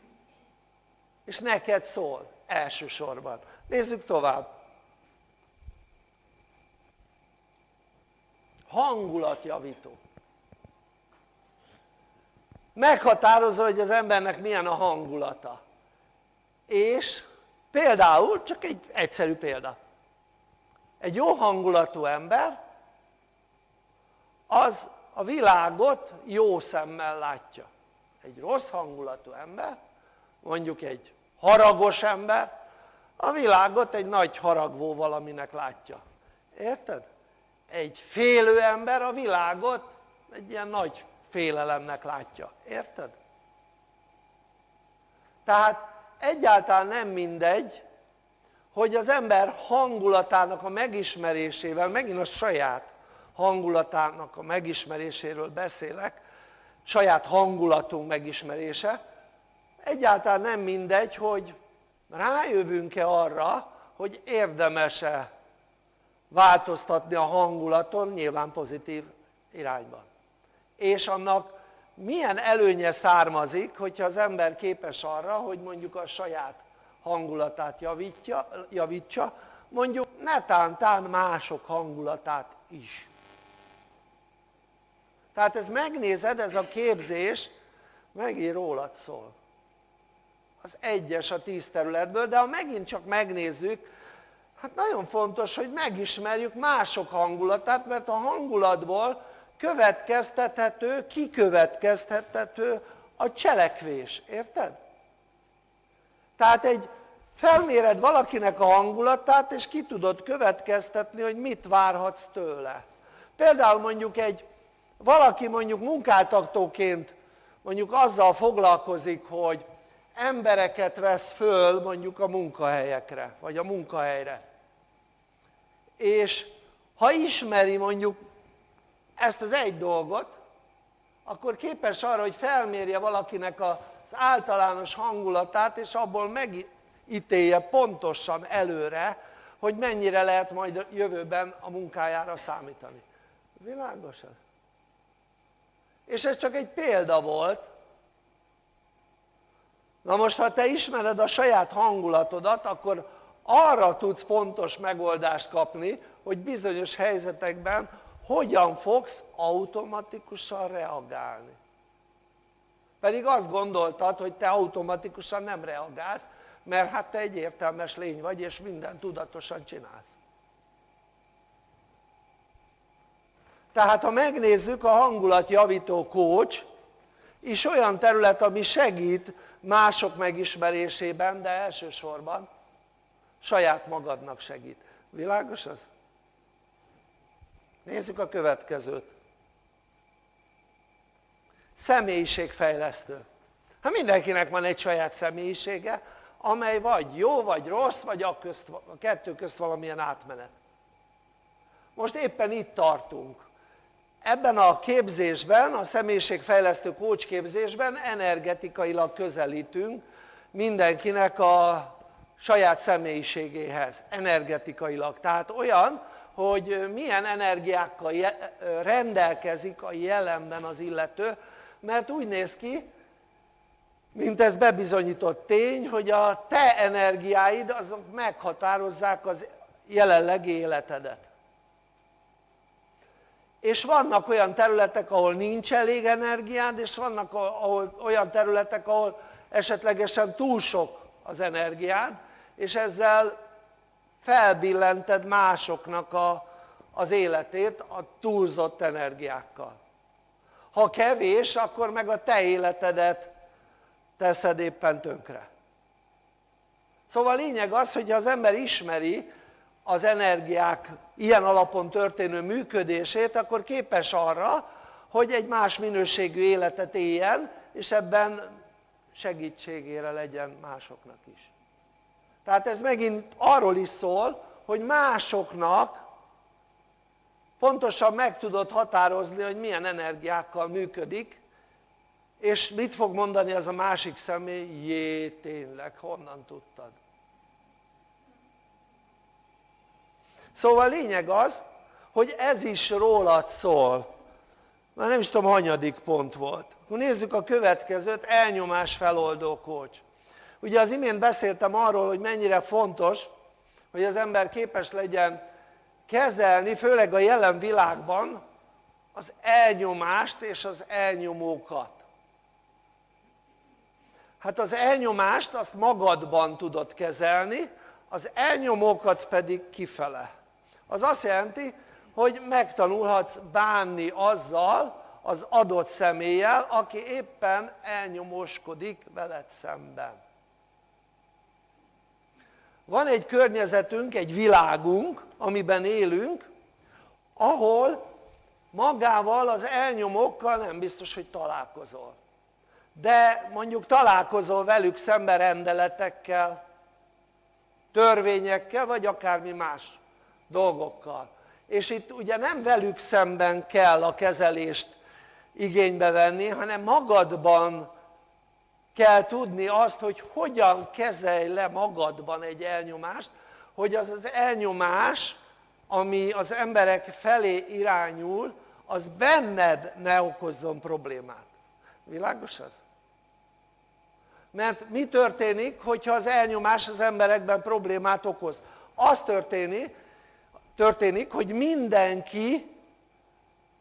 És neked szól elsősorban. Nézzük tovább. Hangulatjavító. Meghatározza, hogy az embernek milyen a hangulata. És például, csak egy egyszerű példa. Egy jó hangulatú ember, az a világot jó szemmel látja. Egy rossz hangulatú ember, mondjuk egy haragos ember, a világot egy nagy haragvó valaminek látja. Érted? Egy félő ember a világot egy ilyen nagy félelemnek látja. Érted? Tehát egyáltalán nem mindegy, hogy az ember hangulatának a megismerésével, megint a saját hangulatának a megismeréséről beszélek, saját hangulatunk megismerése, egyáltalán nem mindegy, hogy rájövünk-e arra, hogy érdemese változtatni a hangulaton, nyilván pozitív irányban. És annak milyen előnye származik, hogyha az ember képes arra, hogy mondjuk a saját hangulatát javítja, javítsa, mondjuk netántán mások hangulatát is. Tehát ez megnézed, ez a képzés megint rólad szól. Az egyes a tíz területből, de ha megint csak megnézzük, hát nagyon fontos, hogy megismerjük mások hangulatát, mert a hangulatból következtethető, kikövetkeztethető a cselekvés, érted? Tehát egy felméred valakinek a hangulatát, és ki tudod következtetni, hogy mit várhatsz tőle. Például mondjuk egy valaki mondjuk munkáltatóként mondjuk azzal foglalkozik, hogy embereket vesz föl mondjuk a munkahelyekre, vagy a munkahelyre. És ha ismeri mondjuk ezt az egy dolgot, akkor képes arra, hogy felmérje valakinek az általános hangulatát, és abból megítélje pontosan előre, hogy mennyire lehet majd jövőben a munkájára számítani. Világos ez? És ez csak egy példa volt, Na most, ha te ismered a saját hangulatodat, akkor arra tudsz pontos megoldást kapni, hogy bizonyos helyzetekben hogyan fogsz automatikusan reagálni. Pedig azt gondoltad, hogy te automatikusan nem reagálsz, mert hát te egy értelmes lény vagy, és mindent tudatosan csinálsz. Tehát ha megnézzük a hangulatjavító kócs, is olyan terület, ami segít mások megismerésében, de elsősorban saját magadnak segít. Világos az? Nézzük a következőt. Személyiségfejlesztő. Hát mindenkinek van egy saját személyisége, amely vagy jó, vagy rossz, vagy a, közt, a kettő közt valamilyen átmenet. Most éppen itt tartunk. Ebben a képzésben, a személyiségfejlesztő kócsképzésben energetikailag közelítünk mindenkinek a saját személyiségéhez, energetikailag. Tehát olyan, hogy milyen energiákkal rendelkezik a jelenben az illető, mert úgy néz ki, mint ez bebizonyított tény, hogy a te energiáid azok meghatározzák az jelenlegi életedet. És vannak olyan területek, ahol nincs elég energiád, és vannak olyan területek, ahol esetlegesen túl sok az energiád, és ezzel felbillented másoknak a, az életét a túlzott energiákkal. Ha kevés, akkor meg a te életedet teszed éppen tönkre. Szóval lényeg az, hogy az ember ismeri az energiák ilyen alapon történő működését, akkor képes arra, hogy egy más minőségű életet éljen, és ebben segítségére legyen másoknak is. Tehát ez megint arról is szól, hogy másoknak pontosan meg tudod határozni, hogy milyen energiákkal működik, és mit fog mondani az a másik személy? Jé, tényleg, honnan tudtad? Szóval lényeg az, hogy ez is rólad szól. Már nem is tudom, hanyadik pont volt. Akkor nézzük a következőt, elnyomás feloldó kócs. Ugye az imént beszéltem arról, hogy mennyire fontos, hogy az ember képes legyen kezelni, főleg a jelen világban, az elnyomást és az elnyomókat. Hát az elnyomást azt magadban tudod kezelni, az elnyomókat pedig kifele. Az azt jelenti, hogy megtanulhatsz bánni azzal az adott személlyel, aki éppen elnyomóskodik veled szemben. Van egy környezetünk, egy világunk, amiben élünk, ahol magával az elnyomókkal nem biztos, hogy találkozol. De mondjuk találkozol velük szembe rendeletekkel, törvényekkel, vagy akármi más dolgokkal. És itt ugye nem velük szemben kell a kezelést igénybe venni, hanem magadban kell tudni azt, hogy hogyan kezelj le magadban egy elnyomást, hogy az az elnyomás, ami az emberek felé irányul, az benned ne okozzon problémát. Világos az? Mert mi történik, hogyha az elnyomás az emberekben problémát okoz? Az történik, történik, hogy mindenki,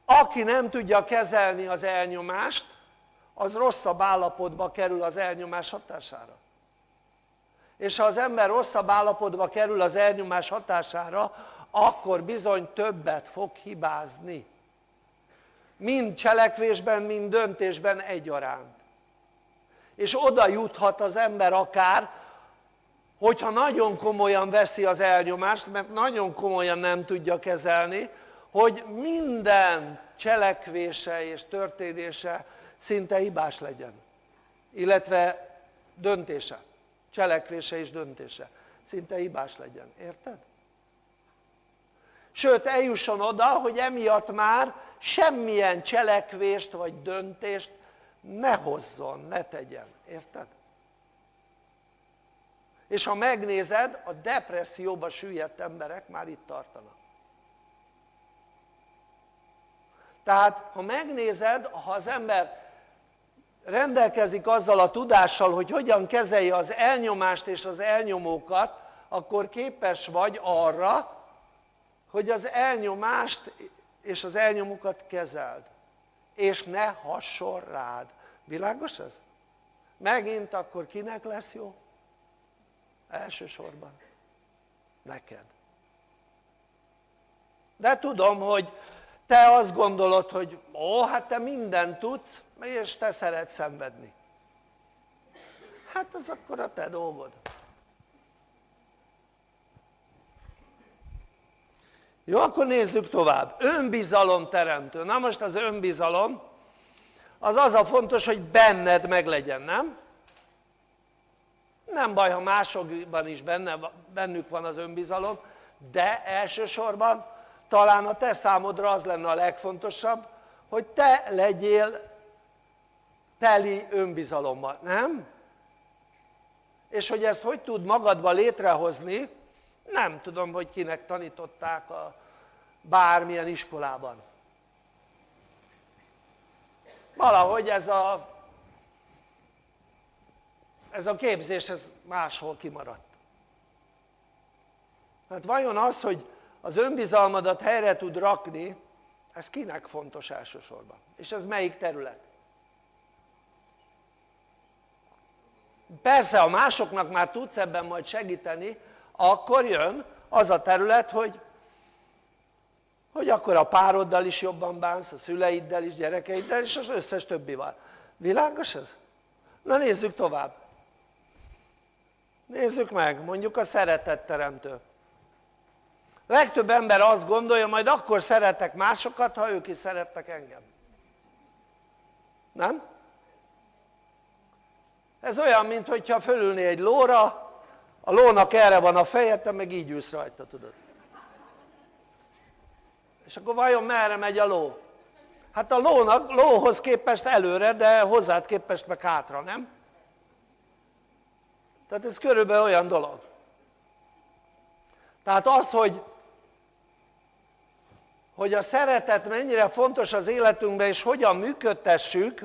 aki nem tudja kezelni az elnyomást, az rosszabb állapotba kerül az elnyomás hatására. És ha az ember rosszabb állapotba kerül az elnyomás hatására, akkor bizony többet fog hibázni. Mind cselekvésben, mind döntésben egyaránt. És oda juthat az ember akár, hogyha nagyon komolyan veszi az elnyomást, mert nagyon komolyan nem tudja kezelni, hogy minden cselekvése és történése szinte hibás legyen. Illetve döntése, cselekvése és döntése szinte hibás legyen. Érted? Sőt, eljusson oda, hogy emiatt már semmilyen cselekvést vagy döntést ne hozzon, ne tegyen. Érted? És ha megnézed, a depresszióba süllyedt emberek már itt tartanak. Tehát, ha megnézed, ha az ember rendelkezik azzal a tudással, hogy hogyan kezelje az elnyomást és az elnyomókat, akkor képes vagy arra, hogy az elnyomást és az elnyomókat kezeld, és ne hasson rád. Világos ez? Megint akkor kinek lesz jó? Elsősorban. Neked. De tudom, hogy te azt gondolod, hogy ó, hát te mindent tudsz, és te szeretsz szenvedni. Hát az akkor a te dolgod. Jó, akkor nézzük tovább. Önbizalom teremtő. Na most az önbizalom, az az a fontos, hogy benned meglegyen, nem? Nem baj, ha másokban is benne, bennük van az önbizalom, de elsősorban talán a te számodra az lenne a legfontosabb, hogy te legyél teli önbizalommal, nem? És hogy ezt hogy tud magadba létrehozni, nem tudom, hogy kinek tanították a bármilyen iskolában. Valahogy ez a, ez a képzés ez máshol kimaradt. Hát vajon az, hogy az önbizalmadat helyre tud rakni, ez kinek fontos elsősorban? És ez melyik terület? Persze, ha másoknak már tudsz ebben majd segíteni, akkor jön az a terület, hogy, hogy akkor a pároddal is jobban bánsz, a szüleiddel is, gyerekeiddel és az összes többivel. Világos ez? Na nézzük tovább. Nézzük meg, mondjuk a szeretetteremtő. Legtöbb ember azt gondolja, majd akkor szeretek másokat, ha ők is szerettek engem. Nem? Ez olyan, mint hogyha fölülné egy lóra, a lónak erre van a feje, te meg így ülsz rajta, tudod. És akkor vajon merre megy a ló? Hát a lónak, lóhoz képest előre, de hozzád képest meg hátra, nem? Tehát ez körülbelül olyan dolog. Tehát az, hogy, hogy a szeretet mennyire fontos az életünkben, és hogyan működtessük,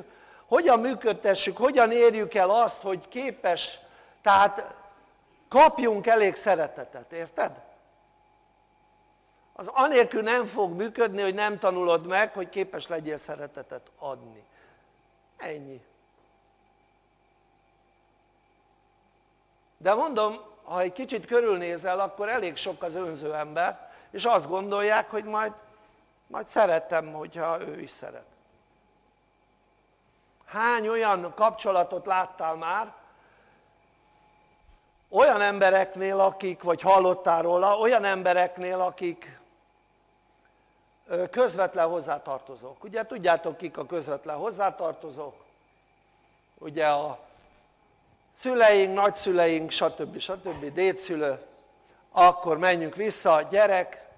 hogyan működtessük, hogyan érjük el azt, hogy képes, tehát kapjunk elég szeretetet, érted? az anélkül nem fog működni, hogy nem tanulod meg, hogy képes legyél szeretetet adni. Ennyi. De mondom, ha egy kicsit körülnézel, akkor elég sok az önző ember, és azt gondolják, hogy majd, majd szeretem, hogyha ő is szeret. Hány olyan kapcsolatot láttál már, olyan embereknél, akik, vagy hallottál róla, olyan embereknél, akik közvetlen hozzátartozók. Ugye tudjátok kik a közvetlen hozzátartozók? Ugye a szüleink, nagyszüleink, stb. stb. dédszülő, akkor menjünk vissza, gyerek,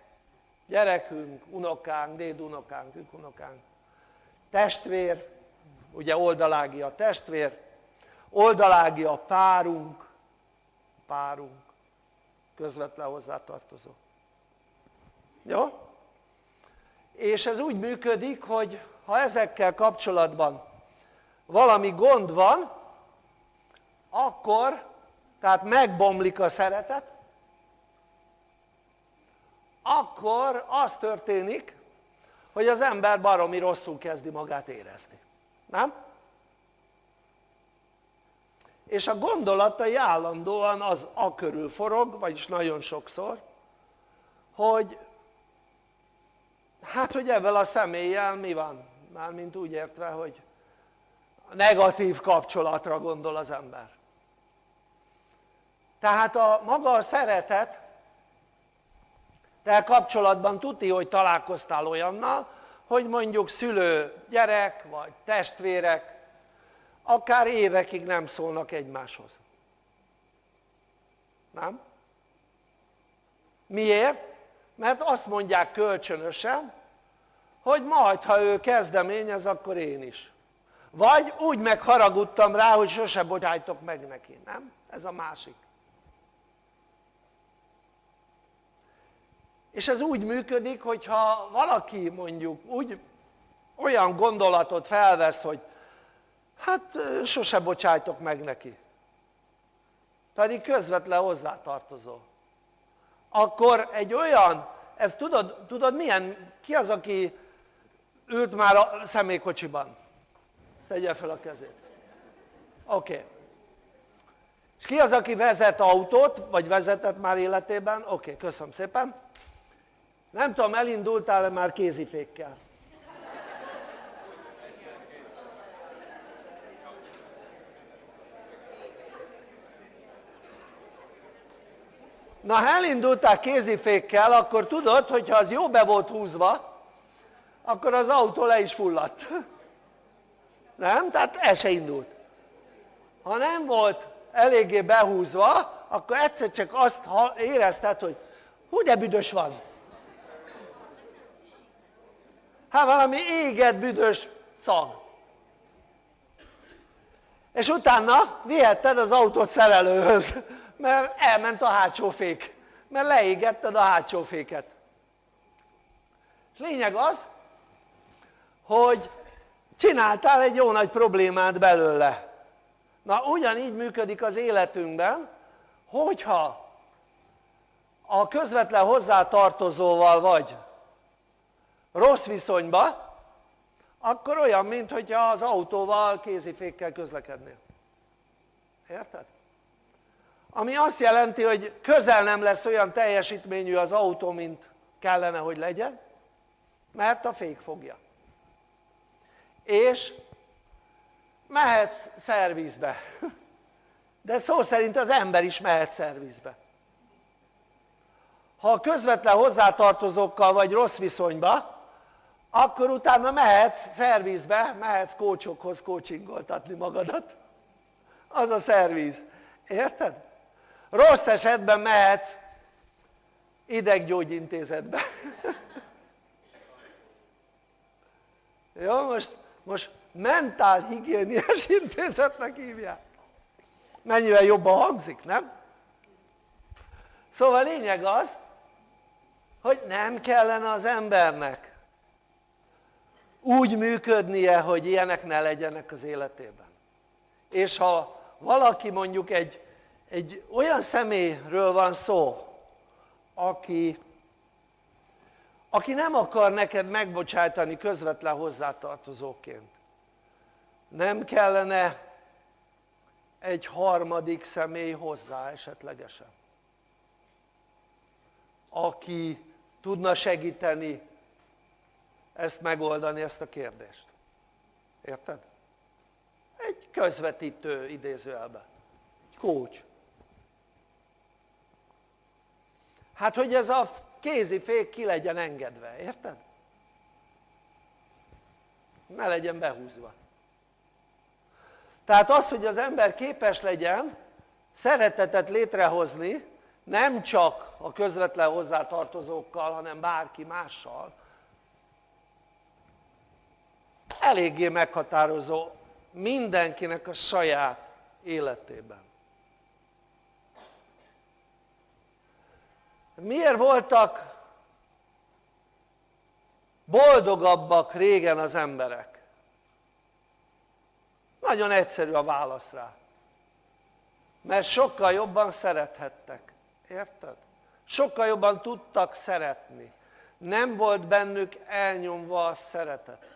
gyerekünk, unokánk, dédunokánk, ükunokánk, testvér, ugye oldalági a testvér, oldalági a párunk, párunk, közvetlen hozzátartozó. Jó? És ez úgy működik, hogy ha ezekkel kapcsolatban valami gond van, akkor, tehát megbomlik a szeretet, akkor az történik, hogy az ember baromi rosszul kezdi magát érezni. Nem? És a gondolatai állandóan az a körül forog, vagyis nagyon sokszor, hogy hát hogy ebben a személlyel mi van? Mármint úgy értve, hogy negatív kapcsolatra gondol az ember. Tehát a maga a szeretet, te kapcsolatban tuti, hogy találkoztál olyannal, hogy mondjuk szülő gyerek, vagy testvérek, akár évekig nem szólnak egymáshoz. Nem? Miért? Mert azt mondják kölcsönösen, hogy majd ha ő kezdeményez, akkor én is. Vagy úgy megharagudtam rá, hogy sose bocsájtok meg neki, nem? Ez a másik. És ez úgy működik, hogyha valaki mondjuk úgy olyan gondolatot felvesz, hogy hát sose bocsájtok meg neki pedig közvetlen hozzátartozó akkor egy olyan ez tudod, tudod milyen, ki az aki ült már a személykocsiban? tegye fel a kezét oké okay. és ki az aki vezet autót vagy vezetett már életében? oké, okay, köszönöm szépen nem tudom elindultál-e már kézifékkel? na ha elindultál kézifékkel akkor tudod hogyha az jó be volt húzva akkor az autó le is fulladt nem? tehát el se indult ha nem volt eléggé behúzva akkor egyszer csak azt érezted hogy hú de büdös van hát valami éget büdös szag. És utána vihetted az autót szerelőhöz mert elment a hátsó fék mert leégetted a hátsó féket. És lényeg az hogy csináltál egy jó nagy problémát belőle. Na ugyanígy működik az életünkben hogyha a közvetlen hozzátartozóval vagy rossz viszonyba akkor olyan mint hogyha az autóval kézifékkel közlekednél. Érted? ami azt jelenti hogy közel nem lesz olyan teljesítményű az autó mint kellene hogy legyen mert a fék fogja. És mehetsz szervizbe. De szó szerint az ember is mehet szervizbe. Ha közvetlen hozzátartozókkal vagy rossz viszonyba akkor utána mehetsz szervizbe, mehetsz kócsokhoz kócsingoltatni magadat az a szerviz, érted? rossz esetben mehetsz ideggyógyintézetbe jó most, most mentálhigiéniás intézetnek hívják mennyivel jobban hangzik nem? szóval lényeg az hogy nem kellene az embernek úgy működnie hogy ilyenek ne legyenek az életében. És ha valaki mondjuk egy egy olyan személyről van szó aki aki nem akar neked megbocsájtani közvetlen hozzátartozóként nem kellene egy harmadik személy hozzá esetlegesen aki tudna segíteni ezt megoldani ezt a kérdést érted? egy közvetítő idézőjelben egy coach hát hogy ez a kézifék ki legyen engedve, érted? ne legyen behúzva tehát az hogy az ember képes legyen szeretetet létrehozni nem csak a közvetlen hozzátartozókkal hanem bárki mással eléggé meghatározó mindenkinek a saját életében miért voltak boldogabbak régen az emberek? nagyon egyszerű a válasz rá mert sokkal jobban szerethettek, érted? sokkal jobban tudtak szeretni nem volt bennük elnyomva a szeretet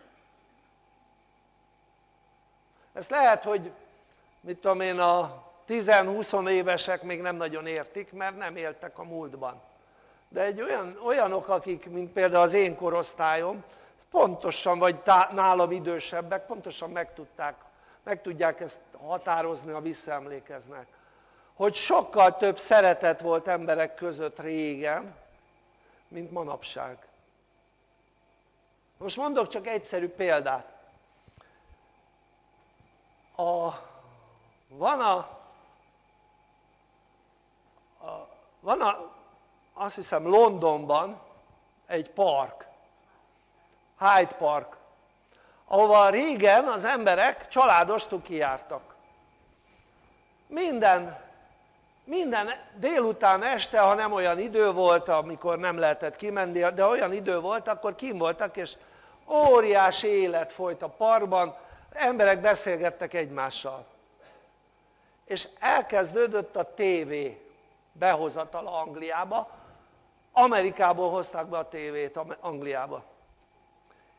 ezt lehet hogy mit tudom én a 10-20 évesek még nem nagyon értik mert nem éltek a múltban. De egy olyan, olyanok akik mint például az én korosztályom pontosan vagy tá, nálam idősebbek pontosan meg, tudták, meg tudják ezt határozni ha visszaemlékeznek. Hogy sokkal több szeretet volt emberek között régen mint manapság. Most mondok csak egyszerű példát a, van a, a van a azt hiszem Londonban egy park, Hyde Park, ahova régen az emberek családostuk kijártak. Minden, minden délután este, ha nem olyan idő volt, amikor nem lehetett kimenni, de olyan idő volt, akkor kim voltak, és óriási élet folyt a parkban, emberek beszélgettek egymással. És elkezdődött a tévé behozatala Angliába, Amerikából hozták be a tévét Angliába.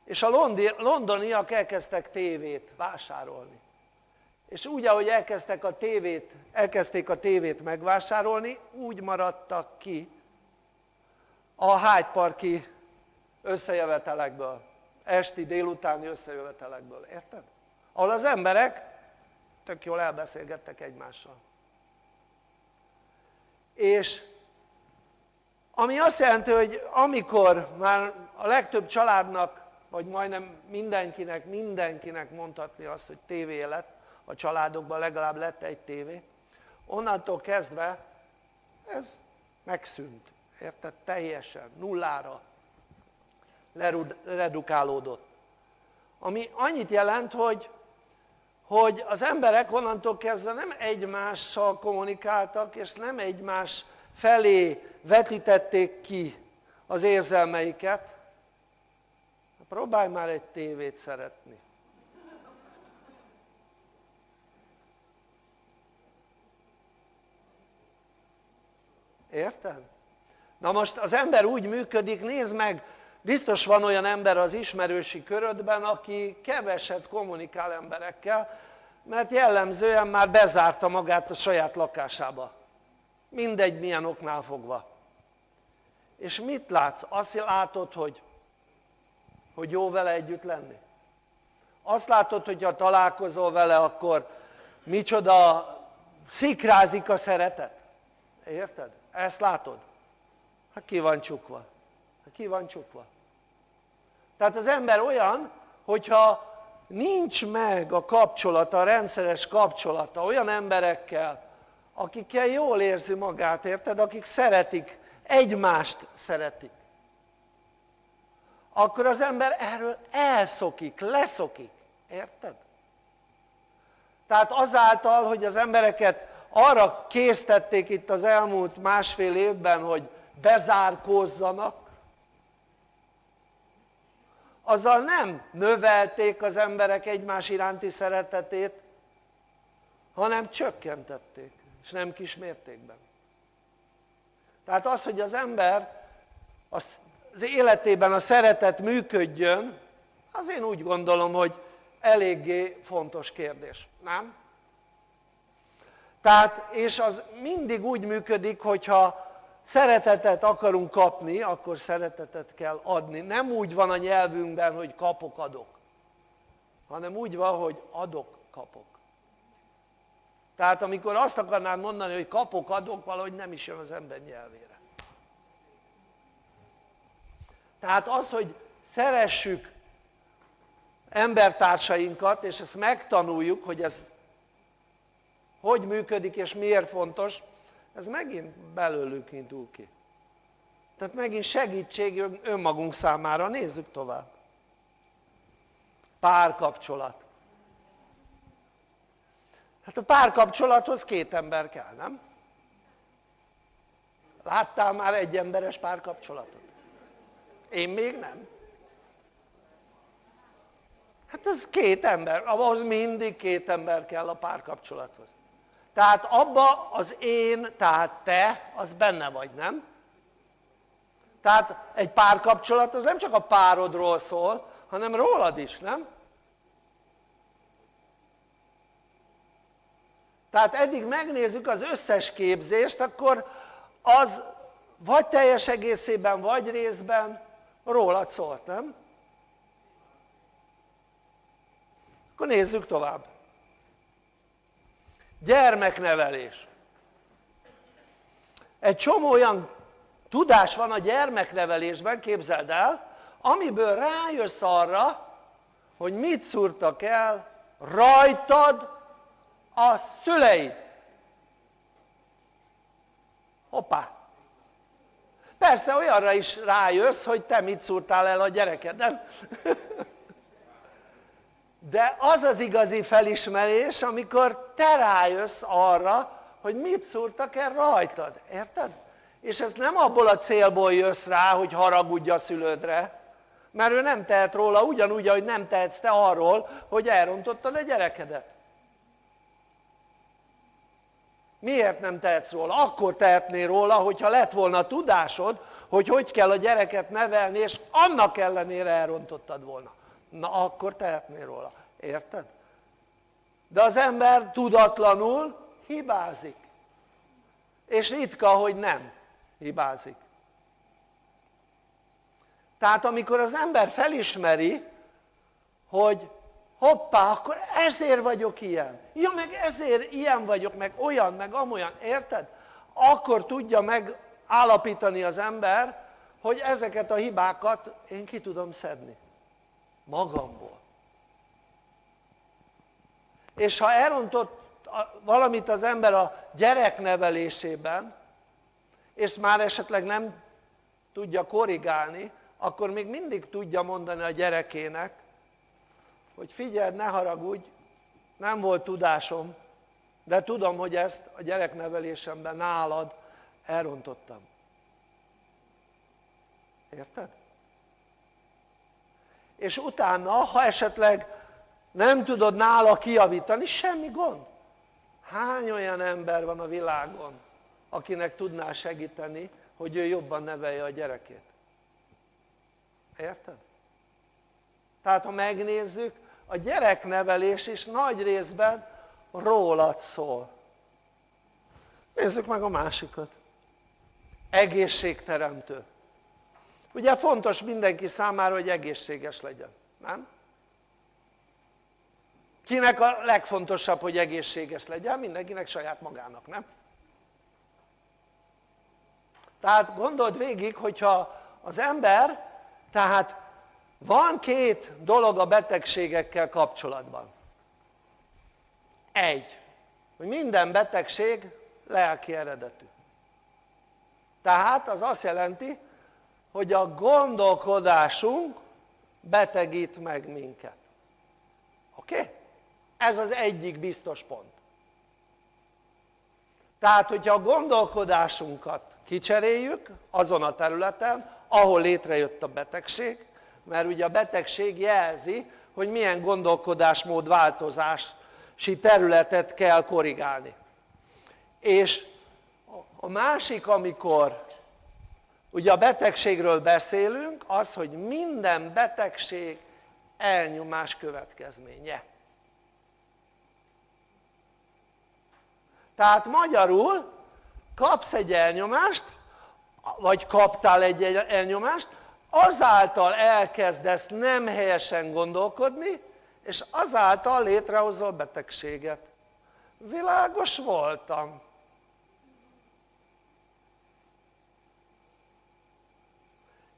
És a londoniak elkezdtek tévét vásárolni. És úgy, ahogy elkezdtek a tévét, elkezdték a tévét megvásárolni, úgy maradtak ki a Hyde Parki összejövetelekből, esti, délutáni összejövetelekből, érted? Ahol az emberek tök jól elbeszélgettek egymással. És ami azt jelenti, hogy amikor már a legtöbb családnak, vagy majdnem mindenkinek, mindenkinek mondhatni azt, hogy tévé lett, a családokban legalább lett egy tévé, onnantól kezdve ez megszűnt, érted? Teljesen, nullára redukálódott. Ami annyit jelent, hogy, hogy az emberek onnantól kezdve nem egymással kommunikáltak, és nem egymás felé vetítették ki az érzelmeiket. Próbálj már egy tévét szeretni. Érted? Na most az ember úgy működik, nézd meg, biztos van olyan ember az ismerősi körödben, aki keveset kommunikál emberekkel, mert jellemzően már bezárta magát a saját lakásába. Mindegy milyen oknál fogva. És mit látsz? Azt látod, hogy, hogy jó vele együtt lenni? Azt látod, hogy ha találkozol vele, akkor micsoda szikrázik a szeretet? Érted? Ezt látod? Hát ki van csukva? Ki van csukva? Tehát az ember olyan, hogyha nincs meg a kapcsolata, a rendszeres kapcsolata olyan emberekkel, akikkel jól érzi magát, érted? Akik szeretik, egymást szeretik. Akkor az ember erről elszokik, leszokik. Érted? Tehát azáltal, hogy az embereket arra késztették itt az elmúlt másfél évben, hogy bezárkózzanak, azzal nem növelték az emberek egymás iránti szeretetét, hanem csökkentették, és nem kis mértékben. Tehát az, hogy az ember az életében a szeretet működjön, az én úgy gondolom, hogy eléggé fontos kérdés, nem? Tehát, és az mindig úgy működik, hogyha szeretetet akarunk kapni, akkor szeretetet kell adni. Nem úgy van a nyelvünkben, hogy kapok, adok, hanem úgy van, hogy adok, kapok. Tehát amikor azt akarnád mondani, hogy kapok, adok, valahogy nem is jön az ember nyelvére. Tehát az, hogy szeressük embertársainkat, és ezt megtanuljuk, hogy ez hogy működik és miért fontos, ez megint belőlük indul ki. Tehát megint segítség önmagunk számára, nézzük tovább. Párkapcsolat. Hát a párkapcsolathoz két ember kell, nem? Láttál már egy emberes párkapcsolatot? Én még nem. Hát ez két ember, ahhoz mindig két ember kell a párkapcsolathoz. Tehát abba az én, tehát te, az benne vagy, nem? Tehát egy párkapcsolat az nem csak a párodról szól, hanem rólad is, nem? Tehát eddig megnézzük az összes képzést, akkor az vagy teljes egészében, vagy részben rólad szólt, nem? Akkor nézzük tovább gyermeknevelés egy csomó olyan tudás van a gyermeknevelésben, képzeld el, amiből rájössz arra, hogy mit szúrtak el rajtad a szüleid. Hoppá! Persze olyanra is rájössz, hogy te mit szúrtál el a gyerekeden. de az az igazi felismerés amikor te rájössz arra hogy mit szúrtak el rajtad, érted? és ez nem abból a célból jössz rá hogy haragudj a szülődre mert ő nem tehet róla ugyanúgy, ahogy nem tehetsz te arról, hogy elrontottad a gyerekedet. Miért nem tehetsz róla? Akkor tehetnél róla, hogyha lett volna tudásod, hogy hogy kell a gyereket nevelni, és annak ellenére elrontottad volna. Na akkor tehetnél róla. Érted? De az ember tudatlanul hibázik. És ritka, hogy nem hibázik. Tehát amikor az ember felismeri, hogy hoppá, akkor ezért vagyok ilyen. Ja, meg ezért ilyen vagyok, meg olyan, meg amolyan, érted? Akkor tudja megállapítani az ember, hogy ezeket a hibákat én ki tudom szedni. Magamból. És ha elrontott valamit az ember a gyereknevelésében, és már esetleg nem tudja korrigálni, akkor még mindig tudja mondani a gyerekének, hogy figyeld, ne haragudj, nem volt tudásom, de tudom, hogy ezt a gyereknevelésemben nálad elrontottam. Érted? És utána, ha esetleg nem tudod nála kiavítani, semmi gond. Hány olyan ember van a világon, akinek tudná segíteni, hogy ő jobban nevelje a gyerekét? Érted? Tehát ha megnézzük, a gyereknevelés is nagy részben rólad szól. Nézzük meg a másikat. Egészségteremtő. Ugye fontos mindenki számára, hogy egészséges legyen, nem? Kinek a legfontosabb, hogy egészséges legyen? Mindenkinek saját magának, nem? Tehát gondold végig, hogyha az ember, tehát van két dolog a betegségekkel kapcsolatban. Egy, hogy minden betegség lelki eredetű. Tehát az azt jelenti, hogy a gondolkodásunk betegít meg minket. Oké? Okay? Ez az egyik biztos pont. Tehát, hogyha a gondolkodásunkat kicseréljük azon a területen, ahol létrejött a betegség, mert ugye a betegség jelzi, hogy milyen gondolkodásmód változási területet kell korrigálni. És a másik, amikor ugye a betegségről beszélünk, az, hogy minden betegség elnyomás következménye. Tehát magyarul kapsz egy elnyomást, vagy kaptál egy elnyomást, azáltal elkezdesz nem helyesen gondolkodni, és azáltal létrehozol betegséget. Világos voltam.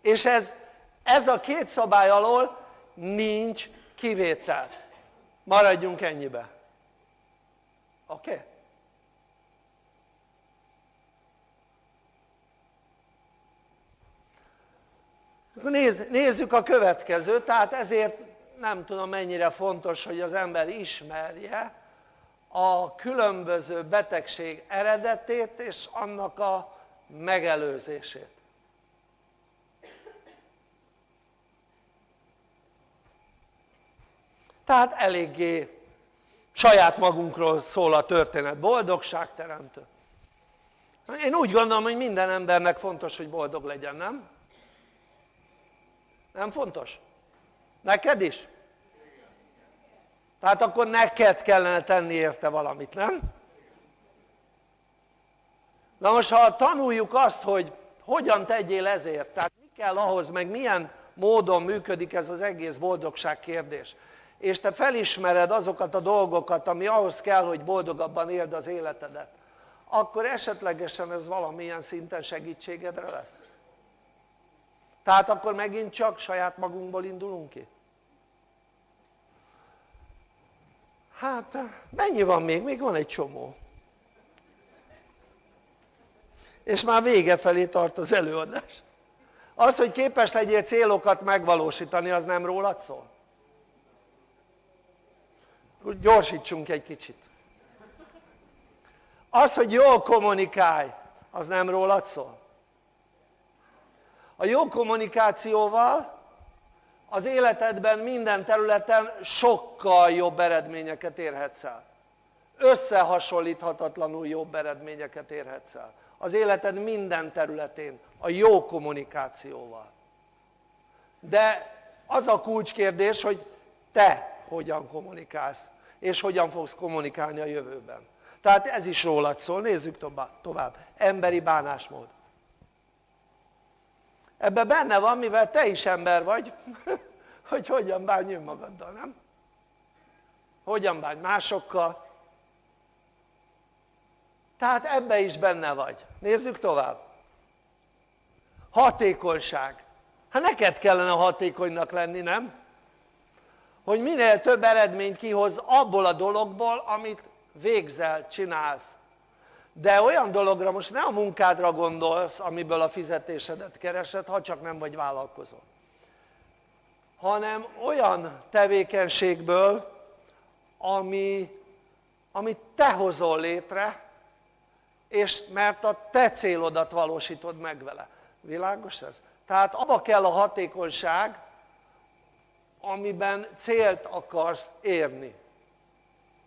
És ez, ez a két szabály alól nincs kivétel. Maradjunk ennyibe. Oké? Okay? Nézz, nézzük a következőt, tehát ezért nem tudom mennyire fontos, hogy az ember ismerje a különböző betegség eredetét és annak a megelőzését. Tehát eléggé saját magunkról szól a történet, boldogságteremtő. Én úgy gondolom, hogy minden embernek fontos, hogy boldog legyen, nem? Nem fontos? Neked is? Tehát akkor neked kellene tenni érte valamit, nem? Na most ha tanuljuk azt, hogy hogyan tegyél ezért, tehát mi kell ahhoz, meg milyen módon működik ez az egész boldogság kérdés, és te felismered azokat a dolgokat, ami ahhoz kell, hogy boldogabban éld az életedet, akkor esetlegesen ez valamilyen szinten segítségedre lesz. Tehát akkor megint csak saját magunkból indulunk ki? Hát mennyi van még? Még van egy csomó. És már vége felé tart az előadás. Az, hogy képes legyél célokat megvalósítani, az nem rólad szól? Gyorsítsunk egy kicsit. Az, hogy jól kommunikálj, az nem rólad szól? A jó kommunikációval az életedben minden területen sokkal jobb eredményeket érhetsz el. Összehasonlíthatatlanul jobb eredményeket érhetsz el. Az életed minden területén, a jó kommunikációval. De az a kulcskérdés, hogy te hogyan kommunikálsz, és hogyan fogsz kommunikálni a jövőben. Tehát ez is rólad szól, nézzük tovább. Emberi bánásmód. Ebben benne van, mivel te is ember vagy, hogy hogyan bánj önmagaddal, nem? Hogyan bánj másokkal. Tehát ebbe is benne vagy. Nézzük tovább. Hatékonyság. Hát neked kellene hatékonynak lenni, nem? Hogy minél több eredményt kihoz abból a dologból, amit végzel, csinálsz de olyan dologra most ne a munkádra gondolsz amiből a fizetésedet keresed ha csak nem vagy vállalkozó. Hanem olyan tevékenységből ami, amit te hozol létre és mert a te célodat valósítod meg vele. Világos ez? tehát abba kell a hatékonyság amiben célt akarsz érni.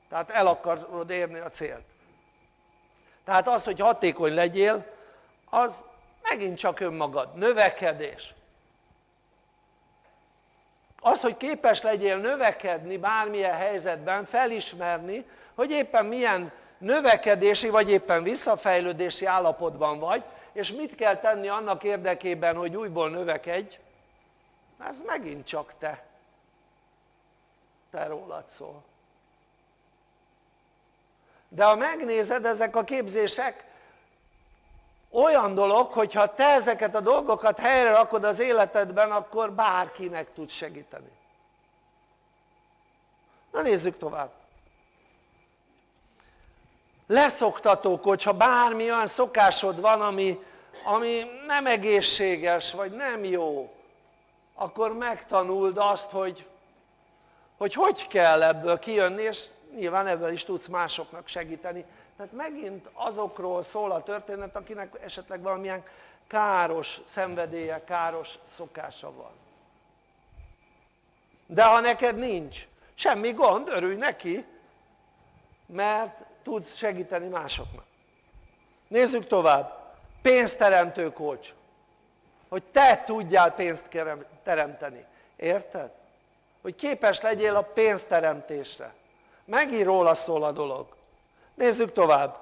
Tehát el akarod érni a célt tehát az hogy hatékony legyél az megint csak önmagad, növekedés. Az hogy képes legyél növekedni bármilyen helyzetben, felismerni hogy éppen milyen növekedési vagy éppen visszafejlődési állapotban vagy és mit kell tenni annak érdekében hogy újból növekedj ez megint csak te. Te rólad szól de ha megnézed ezek a képzések olyan dolog hogyha te ezeket a dolgokat helyre rakod az életedben akkor bárkinek tud segíteni. Na nézzük tovább. Leszoktató kocs, ha bármi olyan szokásod van ami, ami nem egészséges vagy nem jó akkor megtanuld azt hogy hogy hogy kell ebből kijönni és nyilván ebből is tudsz másoknak segíteni. Tehát megint azokról szól a történet akinek esetleg valamilyen káros szenvedélye, káros szokása van. De ha neked nincs semmi gond, örülj neki mert tudsz segíteni másoknak. Nézzük tovább. Pénzteremtő kócs hogy te tudjál pénzt teremteni, érted? hogy képes legyél a pénzteremtésre megint róla szól a dolog. Nézzük tovább.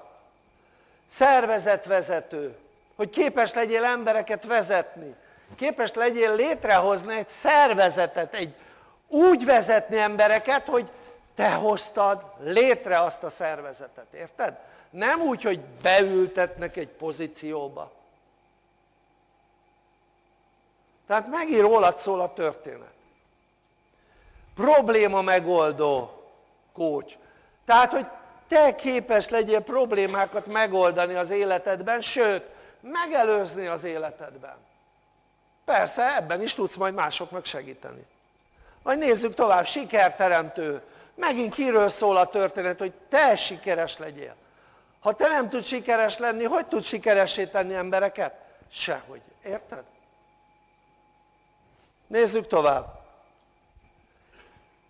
Szervezetvezető hogy képes legyél embereket vezetni. Képes legyél létrehozni egy szervezetet egy úgy vezetni embereket hogy te hoztad létre azt a szervezetet, érted? nem úgy hogy beültetnek egy pozícióba. Tehát megint rólad szól a történet. Probléma megoldó kócs. Tehát, hogy te képes legyél problémákat megoldani az életedben, sőt, megelőzni az életedben. Persze, ebben is tudsz majd másoknak segíteni. Majd nézzük tovább, sikerteremtő. Megint kiről szól a történet, hogy te sikeres legyél. Ha te nem tudsz sikeres lenni, hogy tudsz sikeressé tenni embereket? Sehogy. Érted? Nézzük tovább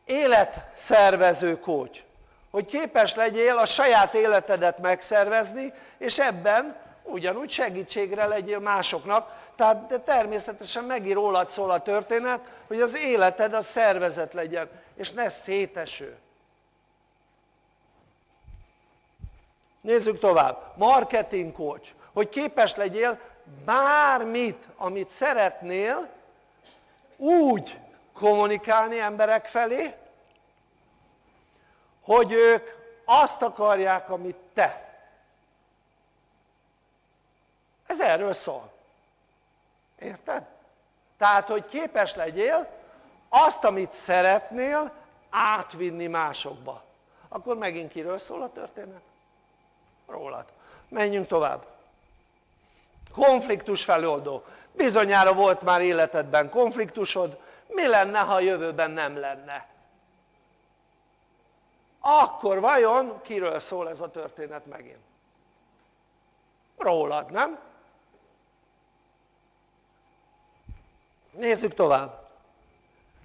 életszervező kócs hogy képes legyél a saját életedet megszervezni és ebben ugyanúgy segítségre legyél másoknak. Tehát de természetesen megint rólad szól a történet hogy az életed a szervezet legyen és ne széteső. Nézzük tovább, marketing coach. Hogy képes legyél bármit amit szeretnél úgy kommunikálni emberek felé hogy ők azt akarják amit te. Ez erről szól. Érted? tehát hogy képes legyél azt amit szeretnél átvinni másokba. Akkor megint kiről szól a történet? rólad. Menjünk tovább. Konfliktus feloldó. Bizonyára volt már életedben konfliktusod mi lenne ha a jövőben nem lenne akkor vajon kiről szól ez a történet megint? rólad, nem? nézzük tovább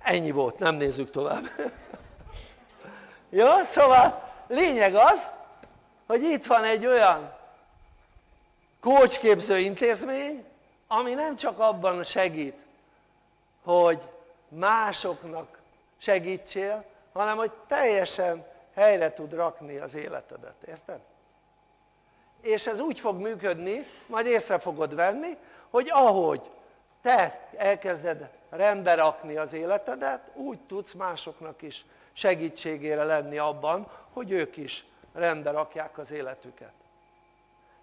Ennyi volt, nem nézzük tovább. Jó, szóval lényeg az, hogy itt van egy olyan kócsképző intézmény, ami nem csak abban segít, hogy másoknak segítsél, hanem hogy teljesen helyre tud rakni az életedet, érted? És ez úgy fog működni, majd észre fogod venni, hogy ahogy te elkezded rendbe rakni az életedet, úgy tudsz másoknak is segítségére lenni abban, hogy ők is rendbe rakják az életüket.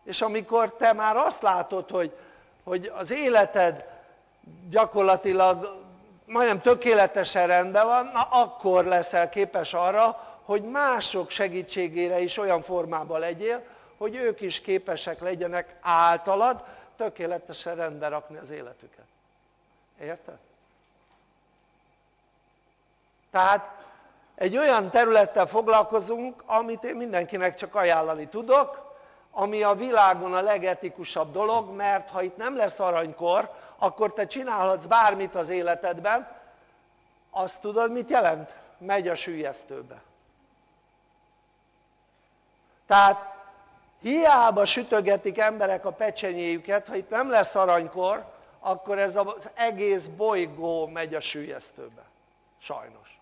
És amikor te már azt látod, hogy, hogy az életed gyakorlatilag majdnem tökéletesen rendben van, na akkor leszel képes arra, hogy mások segítségére is olyan formában legyél, hogy ők is képesek legyenek általad tökéletesen rendbe rakni az életüket. Érted? Tehát egy olyan területtel foglalkozunk, amit én mindenkinek csak ajánlani tudok, ami a világon a legetikusabb dolog, mert ha itt nem lesz aranykor, akkor te csinálhatsz bármit az életedben, azt tudod mit jelent? Megy a sűjesztőbe. Tehát hiába sütögetik emberek a pecsenyéjüket, ha itt nem lesz aranykor, akkor ez az egész bolygó megy a sűjesztőbe. Sajnos.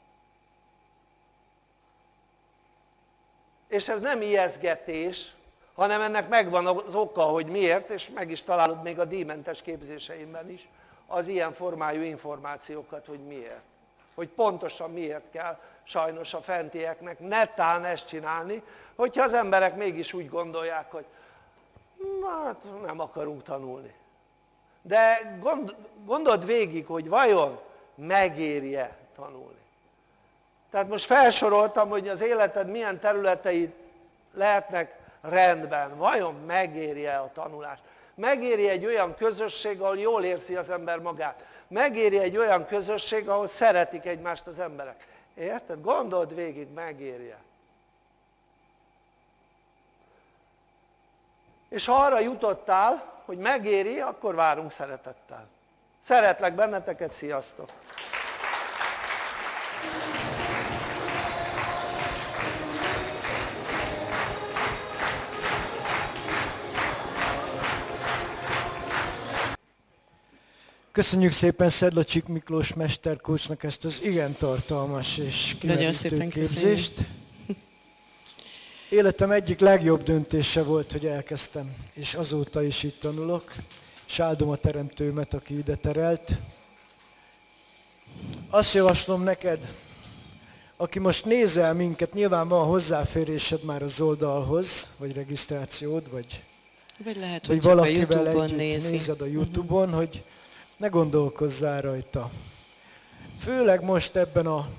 És ez nem ijeszgetés, hanem ennek megvan az oka, hogy miért, és meg is találod még a díjmentes képzéseimben is az ilyen formájú információkat, hogy miért. Hogy pontosan miért kell sajnos a fentieknek netán ezt csinálni, hogyha az emberek mégis úgy gondolják, hogy hát nem akarunk tanulni. De gond, gondold végig, hogy vajon megérje tanulni. Tehát most felsoroltam, hogy az életed milyen területei lehetnek rendben. Vajon megérje a tanulást? Megéri egy olyan közösség, ahol jól érzi az ember magát. Megéri egy olyan közösség, ahol szeretik egymást az emberek. Érted? Gondold végig, megérje. És ha arra jutottál, hogy megéri, akkor várunk szeretettel. Szeretlek benneteket, sziasztok! Köszönjük szépen Szedlacsik Miklós mesterkócsnak ezt az igen tartalmas és kimerítő képzést. Életem egyik legjobb döntése volt, hogy elkezdtem, és azóta is itt tanulok, és áldom a teremtőmet, aki ide terelt. Azt javaslom neked, aki most nézel minket, nyilván van hozzáférésed már az oldalhoz, vagy regisztrációd, vagy, vagy, lehet, vagy valakivel együtt nézi. nézed a Youtube-on, uh-huh. hogy ne gondolkozzál rajta. Főleg most ebben a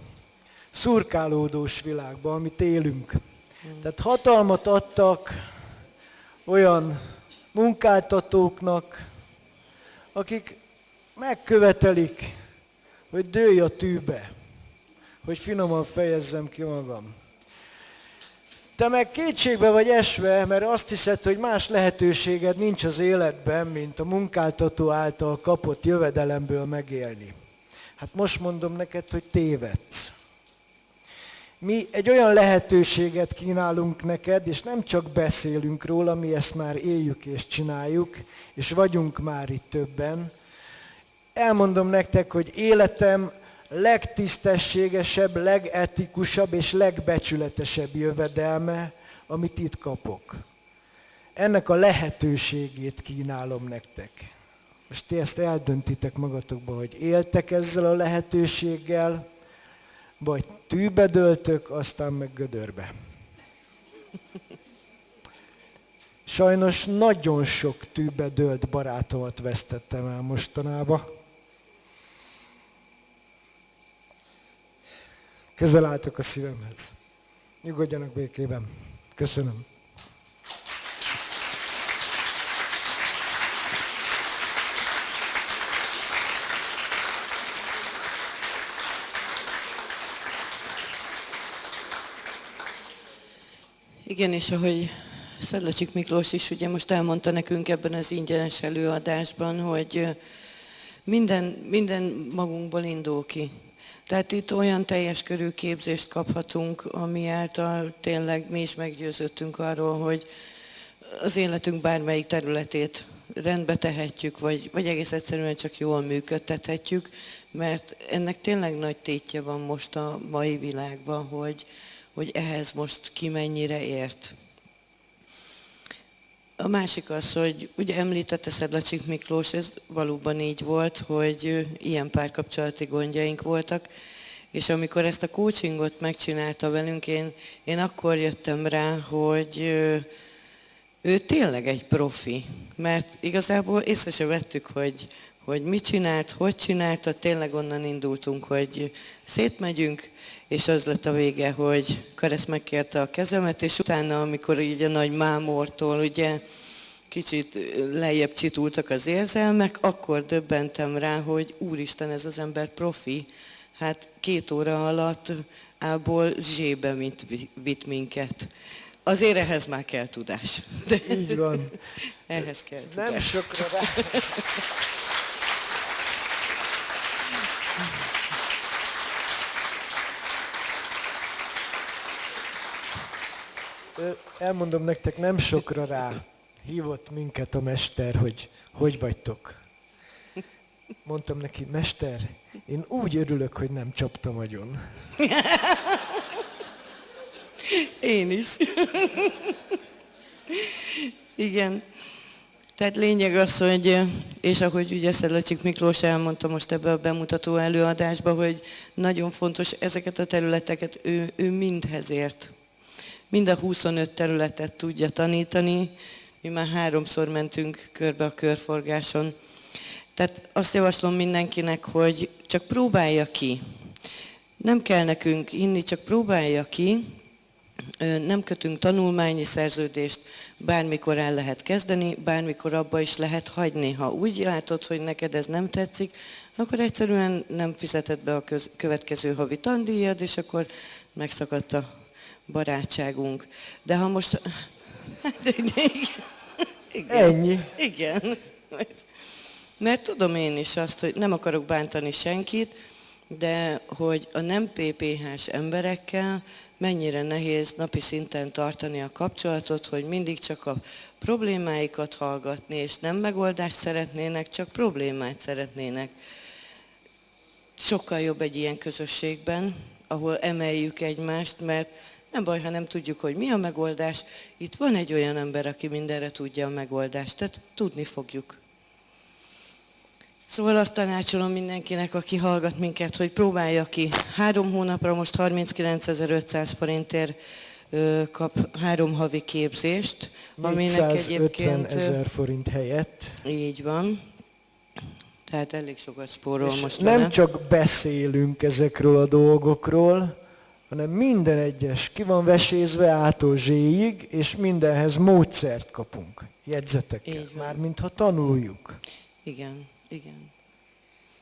szurkálódós világban, amit élünk. Tehát hatalmat adtak olyan munkáltatóknak, akik megkövetelik, hogy dőj a tűbe, hogy finoman fejezzem ki magam. Te meg kétségbe vagy esve, mert azt hiszed, hogy más lehetőséged nincs az életben, mint a munkáltató által kapott jövedelemből megélni. Hát most mondom neked, hogy tévedsz. Mi egy olyan lehetőséget kínálunk neked, és nem csak beszélünk róla, mi ezt már éljük és csináljuk, és vagyunk már itt többen. Elmondom nektek, hogy életem legtisztességesebb, legetikusabb és legbecsületesebb jövedelme, amit itt kapok. Ennek a lehetőségét kínálom nektek. Most ti ezt eldöntitek magatokban, hogy éltek ezzel a lehetőséggel, vagy tűbe döltök, aztán meg gödörbe. Sajnos nagyon sok tűbe dölt barátomat vesztettem el mostanában. Közel álltok a szívemhez. Nyugodjanak békében. Köszönöm. Igen, és ahogy Szedlacsik Miklós is ugye most elmondta nekünk ebben az ingyenes előadásban, hogy minden, minden magunkból indul ki. Tehát itt olyan teljes körű képzést kaphatunk, ami által tényleg mi is meggyőződtünk arról, hogy az életünk bármelyik területét rendbe tehetjük, vagy, vagy egész egyszerűen csak jól működtethetjük, mert ennek tényleg nagy tétje van most a mai világban, hogy, hogy ehhez most ki mennyire ért. A másik az, hogy ugye említette Szedlacsik Miklós, ez valóban így volt, hogy ilyen párkapcsolati gondjaink voltak, és amikor ezt a coachingot megcsinálta velünk, én, én akkor jöttem rá, hogy ő tényleg egy profi, mert igazából észre se vettük, hogy, hogy mit csinált, hogy csinálta, tényleg onnan indultunk, hogy szétmegyünk, és az lett a vége, hogy Karesz megkérte a kezemet, és utána, amikor így a nagy mámortól ugye kicsit lejjebb csitultak az érzelmek, akkor döbbentem rá, hogy úristen, ez az ember profi, hát két óra alatt ából zsébe mint vitt minket. Azért ehhez már kell tudás. De Így van. ehhez kell tudás. Nem sokra rá. Elmondom nektek, nem sokra rá hívott minket a mester, hogy hogy vagytok. Mondtam neki, mester, én úgy örülök, hogy nem csaptam agyon. Én is. Igen. Tehát lényeg az, hogy, és ahogy ugye Szedlacsik Miklós elmondta most ebbe a bemutató előadásba, hogy nagyon fontos ezeket a területeket ő, ő mindhez ért. Mind a 25 területet tudja tanítani. Mi már háromszor mentünk körbe a körforgáson. Tehát azt javaslom mindenkinek, hogy csak próbálja ki. Nem kell nekünk inni, csak próbálja ki, nem kötünk tanulmányi szerződést, bármikor el lehet kezdeni, bármikor abba is lehet hagyni. Ha úgy látod, hogy neked ez nem tetszik, akkor egyszerűen nem fizeted be a következő havi tandíjad, és akkor megszakadt a barátságunk. De ha most... Igen. Ennyi. Igen. Mert tudom én is azt, hogy nem akarok bántani senkit, de hogy a nem PPH-s emberekkel mennyire nehéz napi szinten tartani a kapcsolatot, hogy mindig csak a problémáikat hallgatni, és nem megoldást szeretnének, csak problémát szeretnének. Sokkal jobb egy ilyen közösségben, ahol emeljük egymást, mert nem baj, ha nem tudjuk, hogy mi a megoldás. Itt van egy olyan ember, aki mindenre tudja a megoldást, tehát tudni fogjuk. Szóval azt tanácsolom mindenkinek, aki hallgat minket, hogy próbálja ki. Három hónapra most 39.500 forintért kap három havi képzést, aminek egyébként... ezer forint helyett. Így van. Tehát elég sokat spórol most. Nem csak beszélünk ezekről a dolgokról, hanem minden egyes ki van vesézve ától zséig, és mindenhez módszert kapunk, jegyzeteket, már mintha tanuljuk. Igen. Igen.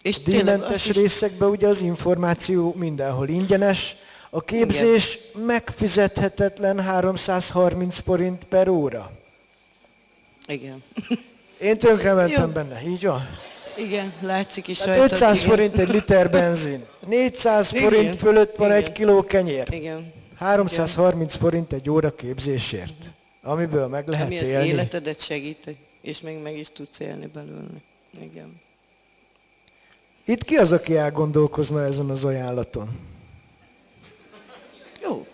És Díjmentes is... részekben ugye az információ mindenhol ingyenes, a képzés Igen. megfizethetetlen 330 forint per óra. Igen. Én tönkre mentem Jó. benne, így van? Igen, látszik is hát rajta. 500 igen. forint egy liter benzin, 400 igen. forint fölött van igen. egy kiló kenyér. Igen. 330 igen. forint egy óra képzésért, amiből meg lehet Ami élni. az életedet segít, és még meg is tudsz élni belőle. Igen. Itt ki az, aki elgondolkozna ezen az ajánlaton? Jó.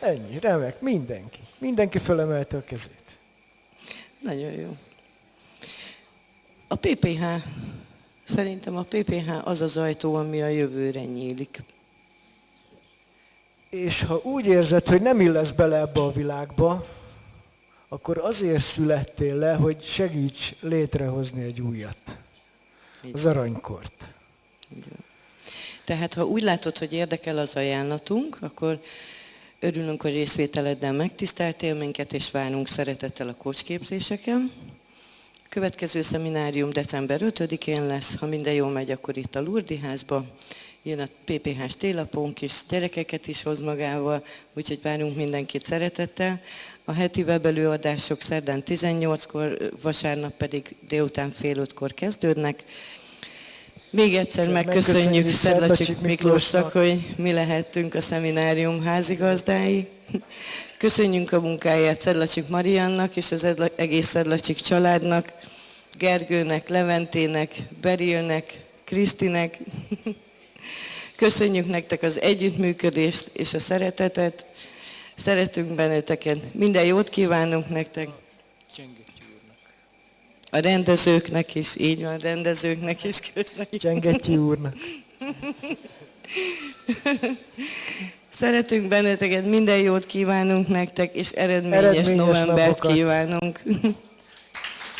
Ennyi, remek, mindenki. Mindenki fölemelte a kezét. Nagyon jó. A PPH, szerintem a PPH az az ajtó, ami a jövőre nyílik. És ha úgy érzed, hogy nem illesz bele ebbe a világba, akkor azért születtél le, hogy segíts létrehozni egy újat. Az aranykort. Tehát ha úgy látod, hogy érdekel az ajánlatunk, akkor örülünk, hogy részvételeddel megtiszteltél minket, és várunk szeretettel a kocsképzéseken. Következő szeminárium december 5-én lesz, ha minden jól megy, akkor itt a Lurdi házba. Jön a PPH-s télapónk is, gyerekeket is hoz magával, úgyhogy várunk mindenkit szeretettel. A heti webelőadások szerdán 18-kor, vasárnap pedig délután fél ötkor kezdődnek. Még egyszer Egyszer megköszönjük Szedlacsik Szedlacsik Miklósnak, Miklósnak, hogy mi lehettünk a szeminárium házigazdái. Köszönjük a munkáját Szedlacsik Mariannak és az egész Szedlacsik családnak, Gergőnek, Leventének, Berilnek, Krisztinek. Köszönjük nektek az együttműködést és a szeretetet. Szeretünk benneteket. Minden jót kívánunk nektek. A rendezőknek is, így van, rendezőknek is köszönjük. Csengetyi úrnak. Szeretünk benneteket, minden jót kívánunk nektek, és eredményes, Eredményes novembert napokat. kívánunk.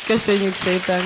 Köszönjük szépen!